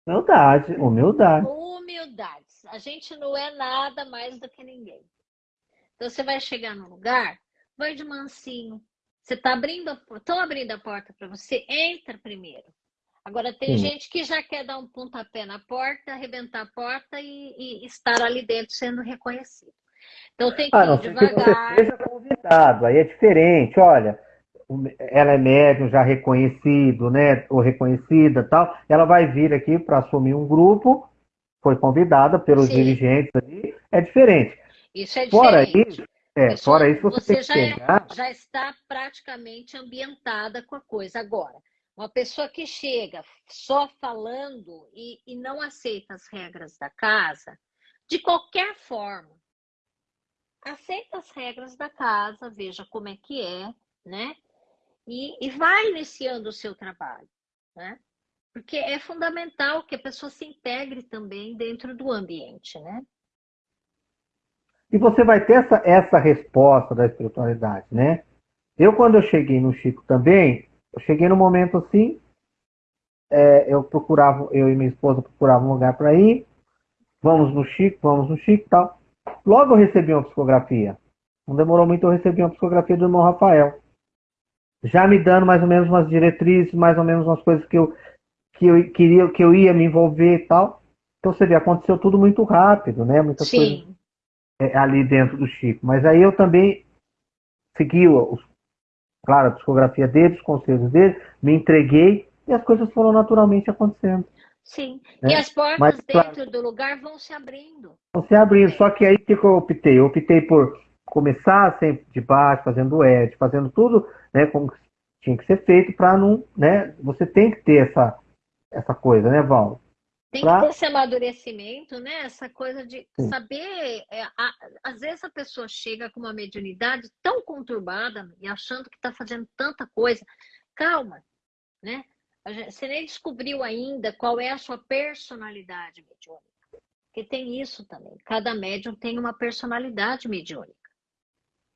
Humildade, humildade. Humildade. A gente não é nada mais do que ninguém. Então você vai chegar no lugar, vai de mansinho. Você está abrindo, estão abrindo a porta para você, entra primeiro. Agora, tem Sim. gente que já quer dar um pontapé na porta, arrebentar a porta e, e estar ali dentro sendo reconhecido. Então, tem que ah, ir não, devagar. Que você seja convidado, aí é diferente. Olha, ela é médium já reconhecido, né, ou reconhecida tal, ela vai vir aqui para assumir um grupo, foi convidada pelos Sim. dirigentes ali, é diferente. Isso é fora diferente. Isso, é, fora isso, você, você já, pegar... é, já está praticamente ambientada com a coisa. Agora, uma pessoa que chega só falando e, e não aceita as regras da casa, de qualquer forma, aceita as regras da casa, veja como é que é, né? E, e vai iniciando o seu trabalho, né? Porque é fundamental que a pessoa se integre também dentro do ambiente, né? E você vai ter essa, essa resposta da espiritualidade, né? Eu, quando eu cheguei no Chico também, eu cheguei no momento assim, é, eu procurava, eu e minha esposa procuravam um lugar para ir, vamos no Chico, vamos no Chico e tal. Logo eu recebi uma psicografia. Não demorou muito, eu recebi uma psicografia do irmão Rafael. Já me dando mais ou menos umas diretrizes, mais ou menos umas coisas que eu, que eu queria, que eu ia me envolver e tal. Então você vê, aconteceu tudo muito rápido, né? Muitas Sim. coisas é, ali dentro do Chico. Mas aí eu também segui os, claro, a psicografia dele, os conselhos dele, me entreguei e as coisas foram naturalmente acontecendo. Sim, né? e as portas Mas, dentro claro, do lugar vão se abrindo. Vão se abrindo, é. só que aí o que eu optei? Eu optei por começar sempre de baixo, fazendo ed, fazendo tudo né, como tinha que ser feito para não, né, você tem que ter essa, essa coisa, né, Val? Tem pra... que ter esse amadurecimento, né? Essa coisa de Sim. saber. É, a, às vezes a pessoa chega com uma mediunidade tão conturbada e achando que está fazendo tanta coisa. Calma, né? Você nem descobriu ainda qual é a sua personalidade mediúnica. Porque tem isso também. Cada médium tem uma personalidade mediúnica,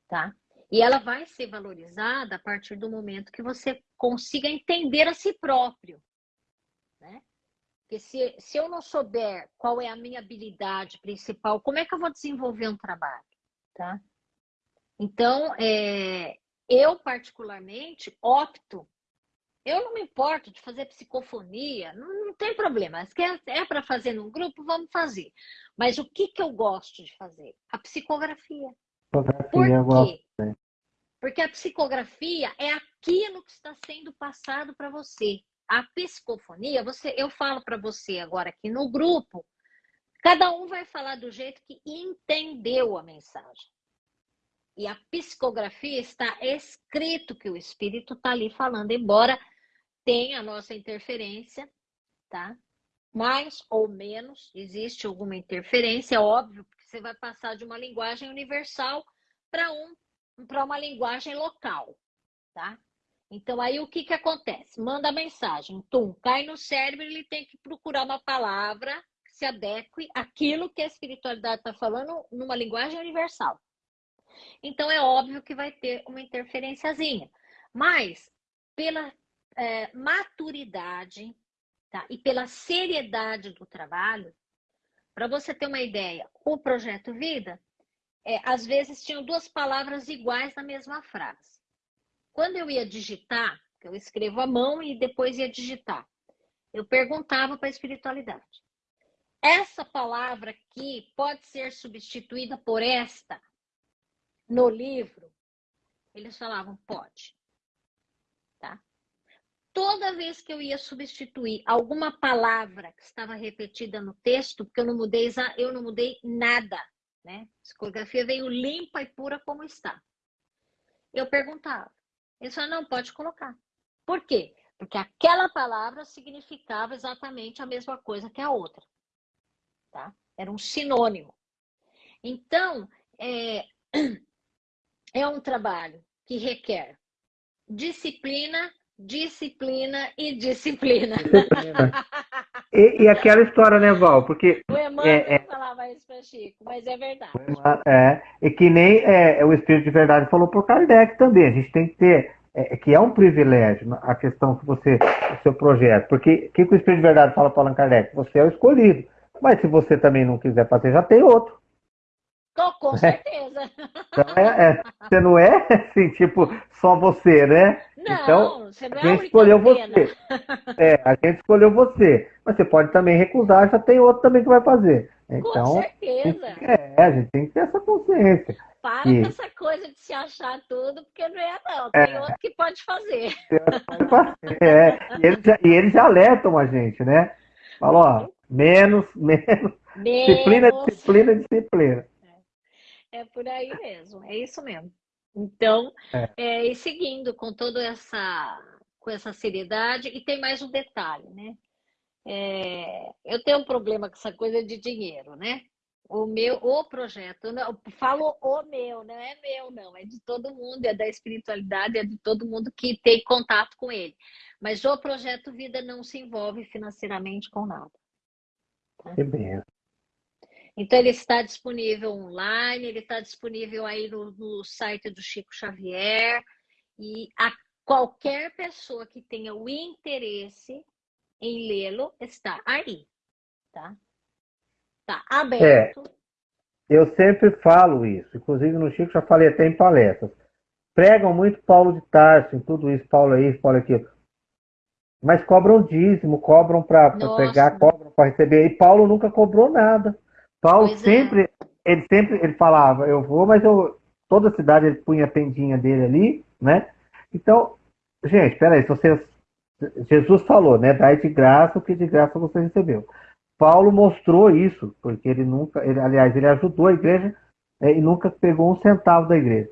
tá? E ela vai ser valorizada a partir do momento que você consiga entender a si próprio, né? Porque se, se eu não souber qual é a minha habilidade principal, como é que eu vou desenvolver um trabalho? Tá? Então, é, eu particularmente opto, eu não me importo de fazer psicofonia, não, não tem problema. Se é, para fazer num grupo, vamos fazer. Mas o que, que eu gosto de fazer? A psicografia. Psicografia, Por quê? Gosto. Porque a psicografia é aquilo que está sendo passado para você a psicofonia, você, eu falo para você agora aqui no grupo, cada um vai falar do jeito que entendeu a mensagem. E a psicografia está escrito que o espírito está ali falando, embora tenha a nossa interferência, tá? Mais ou menos, existe alguma interferência, é óbvio, você vai passar de uma linguagem universal para um, para uma linguagem local, tá? Então, aí o que, que acontece? Manda mensagem, tum, cai no cérebro, ele tem que procurar uma palavra que se adeque àquilo que a espiritualidade está falando numa linguagem universal. Então, é óbvio que vai ter uma interferenciazinha. Mas, pela é, maturidade tá? e pela seriedade do trabalho, para você ter uma ideia, o projeto Vida, é, às vezes tinham duas palavras iguais na mesma frase. Quando eu ia digitar, eu escrevo à mão e depois ia digitar, eu perguntava para a espiritualidade. Essa palavra aqui pode ser substituída por esta no livro? Eles falavam, pode. Toda vez que eu ia substituir alguma palavra que estava repetida no texto, porque eu não mudei, eu não mudei nada, né? A psicografia veio limpa e pura como está. Eu perguntava, ele só não pode colocar. Por quê? Porque aquela palavra significava exatamente a mesma coisa que a outra. Tá? Era um sinônimo. Então, é, [clears throat] é um trabalho que requer disciplina, disciplina e disciplina. [laughs] E, e, aquela história, né, Val? Porque. O Emmanuel é, é, falava isso para Chico, mas é verdade. É, e que nem é, o Espírito de Verdade falou por Kardec também. A gente tem que ter. É, que é um privilégio a questão que você. o seu projeto. Porque o que, que o Espírito de Verdade fala para Allan Kardec? Você é o escolhido. Mas se você também não quiser fazer, já tem outro. Com, com certeza. Então, é, é, você não é [laughs] assim, tipo, só você, né? Não, então, você não é a gente escolheu você. É, a gente escolheu você. Mas você pode também recusar, já tem outro também que vai fazer. Então, Com certeza. É, a gente tem que ter essa consciência. Para com essa coisa de se achar tudo, porque não é não. Tem é, outro que pode fazer. Pode fazer é. e, eles já, e eles já alertam a gente, né? Falou, ó, menos, menos, menos. Disciplina, disciplina, disciplina. É. é por aí mesmo, é isso mesmo. Então, é. É, e seguindo com toda essa, com essa seriedade, e tem mais um detalhe, né? É, eu tenho um problema com essa coisa de dinheiro, né? O meu, o projeto, não, falo o meu, não é meu, não, é de todo mundo, é da espiritualidade, é de todo mundo que tem contato com ele. Mas o projeto Vida não se envolve financeiramente com nada. Tá? Que bem. Então ele está disponível online, ele está disponível aí no, no site do Chico Xavier e a qualquer pessoa que tenha o interesse em lê-lo está aí, tá? Tá aberto. É, eu sempre falo isso, inclusive no Chico já falei até em palestras. Pregam muito Paulo de Tarso, em tudo isso, Paulo é isso, Paulo é aquilo. Mas cobram dízimo, cobram para pegar, cobram para receber. E Paulo nunca cobrou nada. Paulo pois é. sempre, é. ele sempre ele falava, eu vou, mas eu toda cidade ele punha a tendinha dele ali, né? Então, gente, peraí, se você Jesus falou, né? Dai de graça o que de graça você recebeu. Paulo mostrou isso, porque ele nunca, ele, aliás, ele ajudou a igreja é, e nunca pegou um centavo da igreja.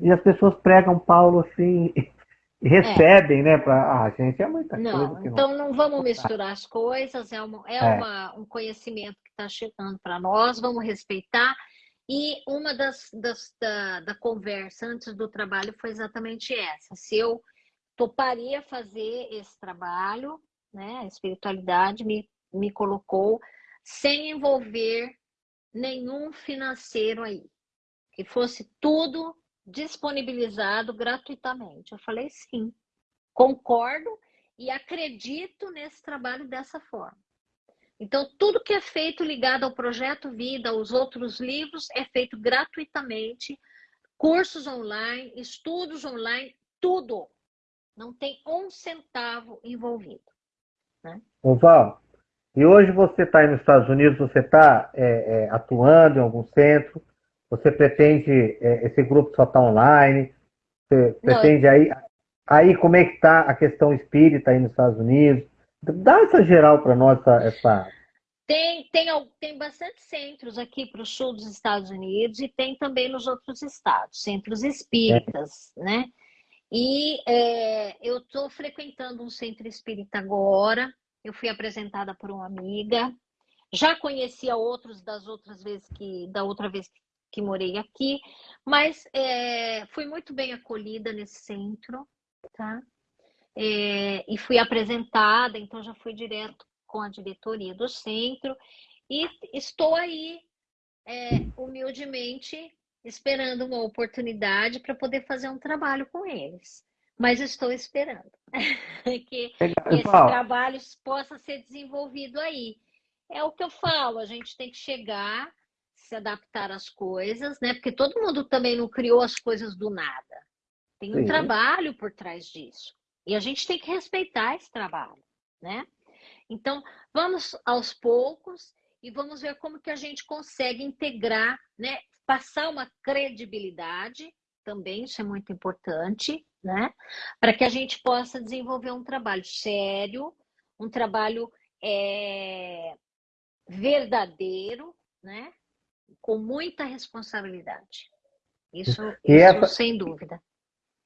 E as pessoas pregam Paulo assim [laughs] recebem, é. né? Para ah, gente, é muita não, coisa. então não, não vamos misturar as coisas, é, uma, é, é. Uma, um conhecimento que está chegando para nós, vamos respeitar. E uma das, das da, da conversa antes do trabalho foi exatamente essa. Se eu toparia fazer esse trabalho, né? A espiritualidade me, me colocou sem envolver nenhum financeiro aí, que fosse tudo disponibilizado gratuitamente. Eu falei sim, concordo e acredito nesse trabalho dessa forma. Então, tudo que é feito ligado ao projeto Vida, aos outros livros, é feito gratuitamente, cursos online, estudos online, tudo não tem um centavo envolvido. Né? Ô Val, e hoje você está nos Estados Unidos, você está é, é, atuando em algum centro, você pretende, é, esse grupo só está online, você pretende não, aí, aí como é que está a questão espírita aí nos Estados Unidos? Dá essa geral para nós, essa, essa... Tem, tem, tem bastante centros aqui para o sul dos Estados Unidos e tem também nos outros estados, centros espíritas, é. né? E é, eu estou frequentando um centro espírita agora. Eu fui apresentada por uma amiga. Já conhecia outros das outras vezes que da outra vez que, que morei aqui, mas é, fui muito bem acolhida nesse centro, tá? É, e fui apresentada, então já fui direto com a diretoria do centro e estou aí é, humildemente esperando uma oportunidade para poder fazer um trabalho com eles. Mas estou esperando [laughs] que, esse trabalho possa ser desenvolvido aí. É o que eu falo, a gente tem que chegar, se adaptar às coisas, né? Porque todo mundo também não criou as coisas do nada. Tem um Sim. trabalho por trás disso. E a gente tem que respeitar esse trabalho, né? Então, vamos aos poucos e vamos ver como que a gente consegue integrar, né? passar uma credibilidade, também isso é muito importante, né? Para que a gente possa desenvolver um trabalho sério, um trabalho é, verdadeiro, né? Com muita responsabilidade. Isso, isso sem dúvida.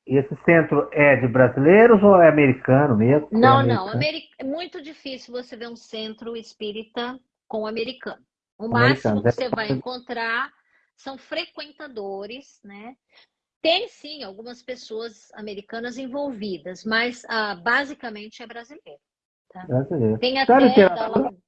E esse centro é de brasileiros ou é americano mesmo? Não, é não. É muito difícil você ver um centro espírita com americano. O máximo que você vai encontrar são frequentadores, né? Tem sim algumas pessoas americanas envolvidas, mas ah, basicamente é brasileiro. Tá? Brasileiro. Tem até literatura... hum?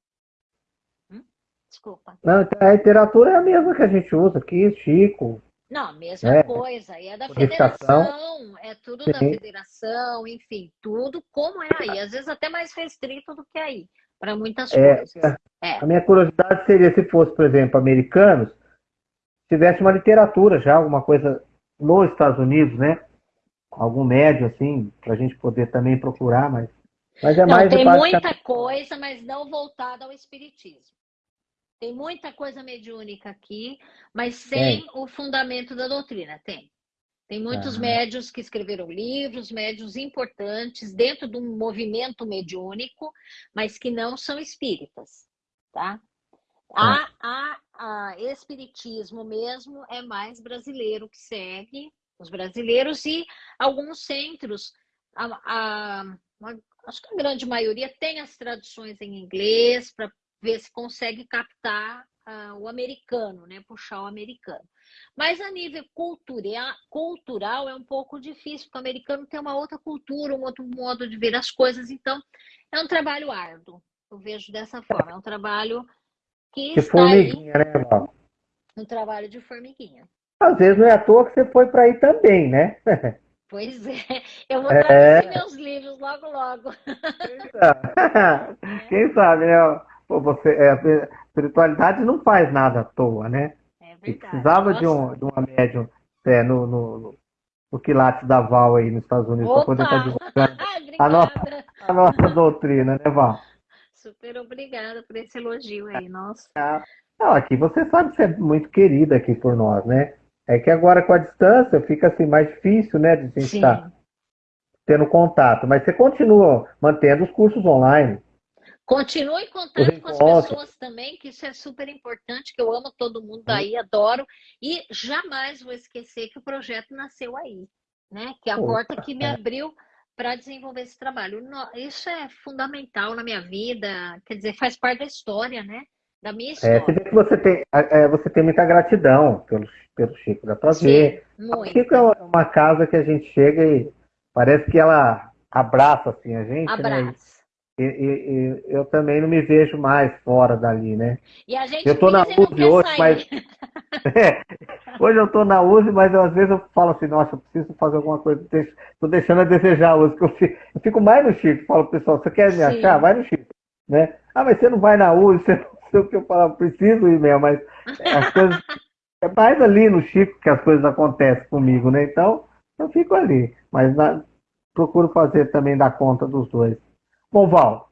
Desculpa. Não, a literatura é a mesma que a gente usa aqui, Chico. Não, a mesma é. coisa. E é da federação, é tudo sim. da federação, enfim, tudo como é aí. Às vezes até mais restrito do que aí, para muitas é, coisas. É. A minha curiosidade seria se fosse, por exemplo, americanos, tivesse uma literatura já, alguma coisa nos Estados Unidos, né? algum médio, assim, para a gente poder também procurar, mas, mas é não, mais... Tem muita coisa, mas não voltada ao espiritismo. Tem muita coisa mediúnica aqui, mas sem o fundamento da doutrina. Tem. Tem muitos ah. médios que escreveram livros, médios importantes dentro de um movimento mediúnico, mas que não são espíritas, tá? A, a, a espiritismo mesmo é mais brasileiro que segue, os brasileiros e alguns centros, a, a, acho que a grande maioria tem as traduções em inglês para ver se consegue captar uh, o americano, né? Puxar o americano. Mas a nível cultural, cultural é um pouco difícil, porque o americano tem uma outra cultura, um outro modo de ver as coisas, então é um trabalho árduo. Eu vejo dessa forma, é um trabalho que, que está formiguinha, aí, né, Val? Um trabalho de formiguinha. Às vezes não é à toa que você foi para aí também, né? [laughs] Pois é, eu vou traduzir é... meus livros logo, logo. Quem sabe, [laughs] né? Pô, você, é, a espiritualidade não faz nada à toa, né? É verdade. precisava de, um, de uma médium é, no, no, no quilate da Val aí nos Estados Unidos para poder estar tá divulgando a nossa, a nossa doutrina, né, Val? Super obrigada por esse elogio aí, nossa. Não, aqui você sabe que você é muito querida aqui por nós, né? É que agora com a distância fica assim mais difícil, né, de a gente estar tendo contato. Mas você continua mantendo os cursos online. Continue em contato com as pessoas também, que isso é super importante, que eu amo todo mundo daí, adoro. E jamais vou esquecer que o projeto nasceu aí, né? Que é a porta que me abriu para desenvolver esse trabalho. Isso é fundamental na minha vida, quer dizer, faz parte da história, né? Da minha história. É, você vê que você tem, é, você tem muita gratidão pelo, pelo Chico, dá para ver. O Chico é uma casa que a gente chega e parece que ela abraça assim a gente, né? abraça. né? E, e, e, eu também não me vejo mais fora dali, né? E a gente eu tô na USE hoje, sair. mas. [laughs] é, hoje eu tô na USE, mas eu, às vezes eu falo assim, nossa, eu preciso fazer alguma coisa. Tô deixando a desejar a USE, que eu fico, eu fico mais no Chico. Falo, pessoal, você quer me Sim. achar? Vai no Chico. Né? Ah, mas você não vai na USE, você não sei o que eu falo, preciso ir mesmo, mas as [laughs] coisas. É mais ali no Chico que as coisas acontecem comigo, né? Então, eu fico ali. Mas na, procuro fazer também dar conta dos dois. Bom, Val,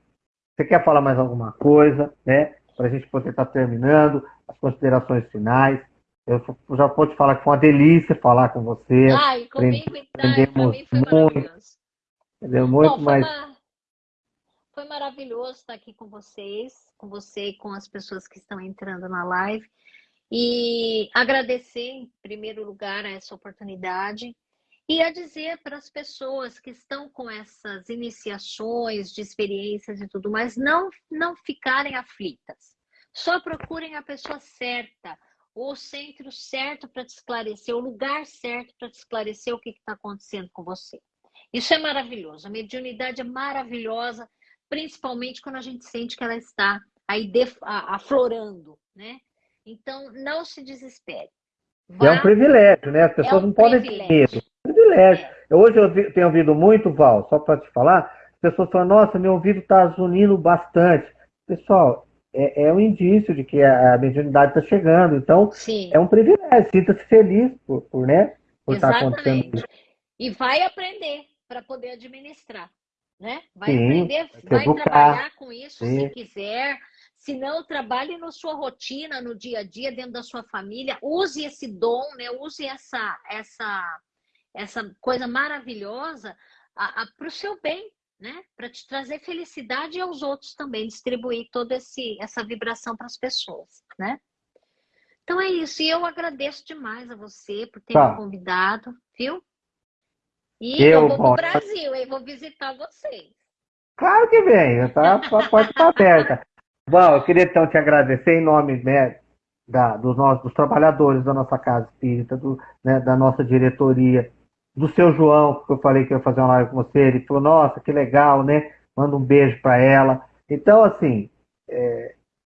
você quer falar mais alguma coisa, né? Para a gente poder estar tá terminando, as considerações finais. Eu já vou te falar que foi uma delícia falar com você. Ai, comigo então, foi muito. Entendeu? Muito Bom, mais. Uma... Foi maravilhoso estar aqui com vocês, com você e com as pessoas que estão entrando na live. E agradecer, em primeiro lugar, essa oportunidade e a dizer para as pessoas que estão com essas iniciações de experiências e tudo mais, não, não ficarem aflitas. Só procurem a pessoa certa, o centro certo para te esclarecer, o lugar certo para te esclarecer o que está acontecendo com você. Isso é maravilhoso. A mediunidade é maravilhosa, principalmente quando a gente sente que ela está aí aflorando, né? Então, não se desespere. Vá... É um privilégio, né? As pessoas é um não podem ter medo privilégio. Hoje eu tenho ouvido muito, Val, só para te falar, as pessoas falam, nossa, meu ouvido está zunindo bastante. Pessoal, é, é, um indício de que a, a mediunidade está chegando. Então, Sim. é um privilégio. Sinta-se feliz por, por, né, por estar tá acontecendo isso. E vai aprender para poder administrar. Né? Vai Sim, aprender, vai educar. trabalhar com isso Sim. se quiser. Se não, trabalhe na sua rotina, no dia a dia, dentro da sua família. Use esse dom, né? use essa, essa essa coisa maravilhosa para o seu bem, né? Para te trazer felicidade e aos outros também, distribuir toda esse, essa vibração para as pessoas, né? Então é isso. E eu agradeço demais a você por ter tá. me convidado, viu? E eu, eu vou para o Brasil, e vou visitar vocês. Claro que vem, tá? a porta está aberta. Bom, eu queria então te agradecer em nome né, da, dos, nossos, dos trabalhadores da nossa casa espírita, do, né, da nossa diretoria do seu João, que eu falei que ia fazer uma live com você, ele falou, nossa, que legal, né? Manda um beijo para ela. Então, assim, é,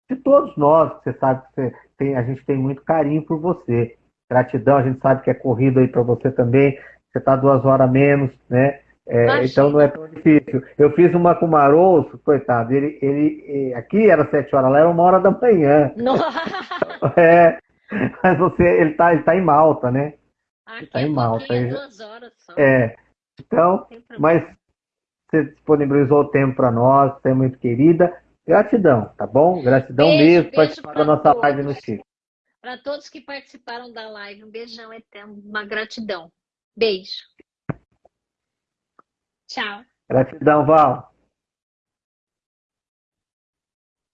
de todos nós, você sabe que tem, a gente tem muito carinho por você. Gratidão, a gente sabe que é corrido aí para você também. Você está duas horas menos, né? É, então não é tão difícil. Eu fiz uma com o Maroço, coitado, ele, ele, aqui era sete horas, lá era uma hora da manhã. [laughs] é, mas você, ele está ele tá em Malta, né? Aqui tá em Malta. Duas horas só. É. Então, mas você disponibilizou o tempo para nós, você é muito querida. Gratidão, tá bom? Gratidão beijo, mesmo por participar da nossa todos. live no Chico. Para todos que participaram da live, um beijão eterno, uma gratidão. Beijo. Tchau. Gratidão, Val.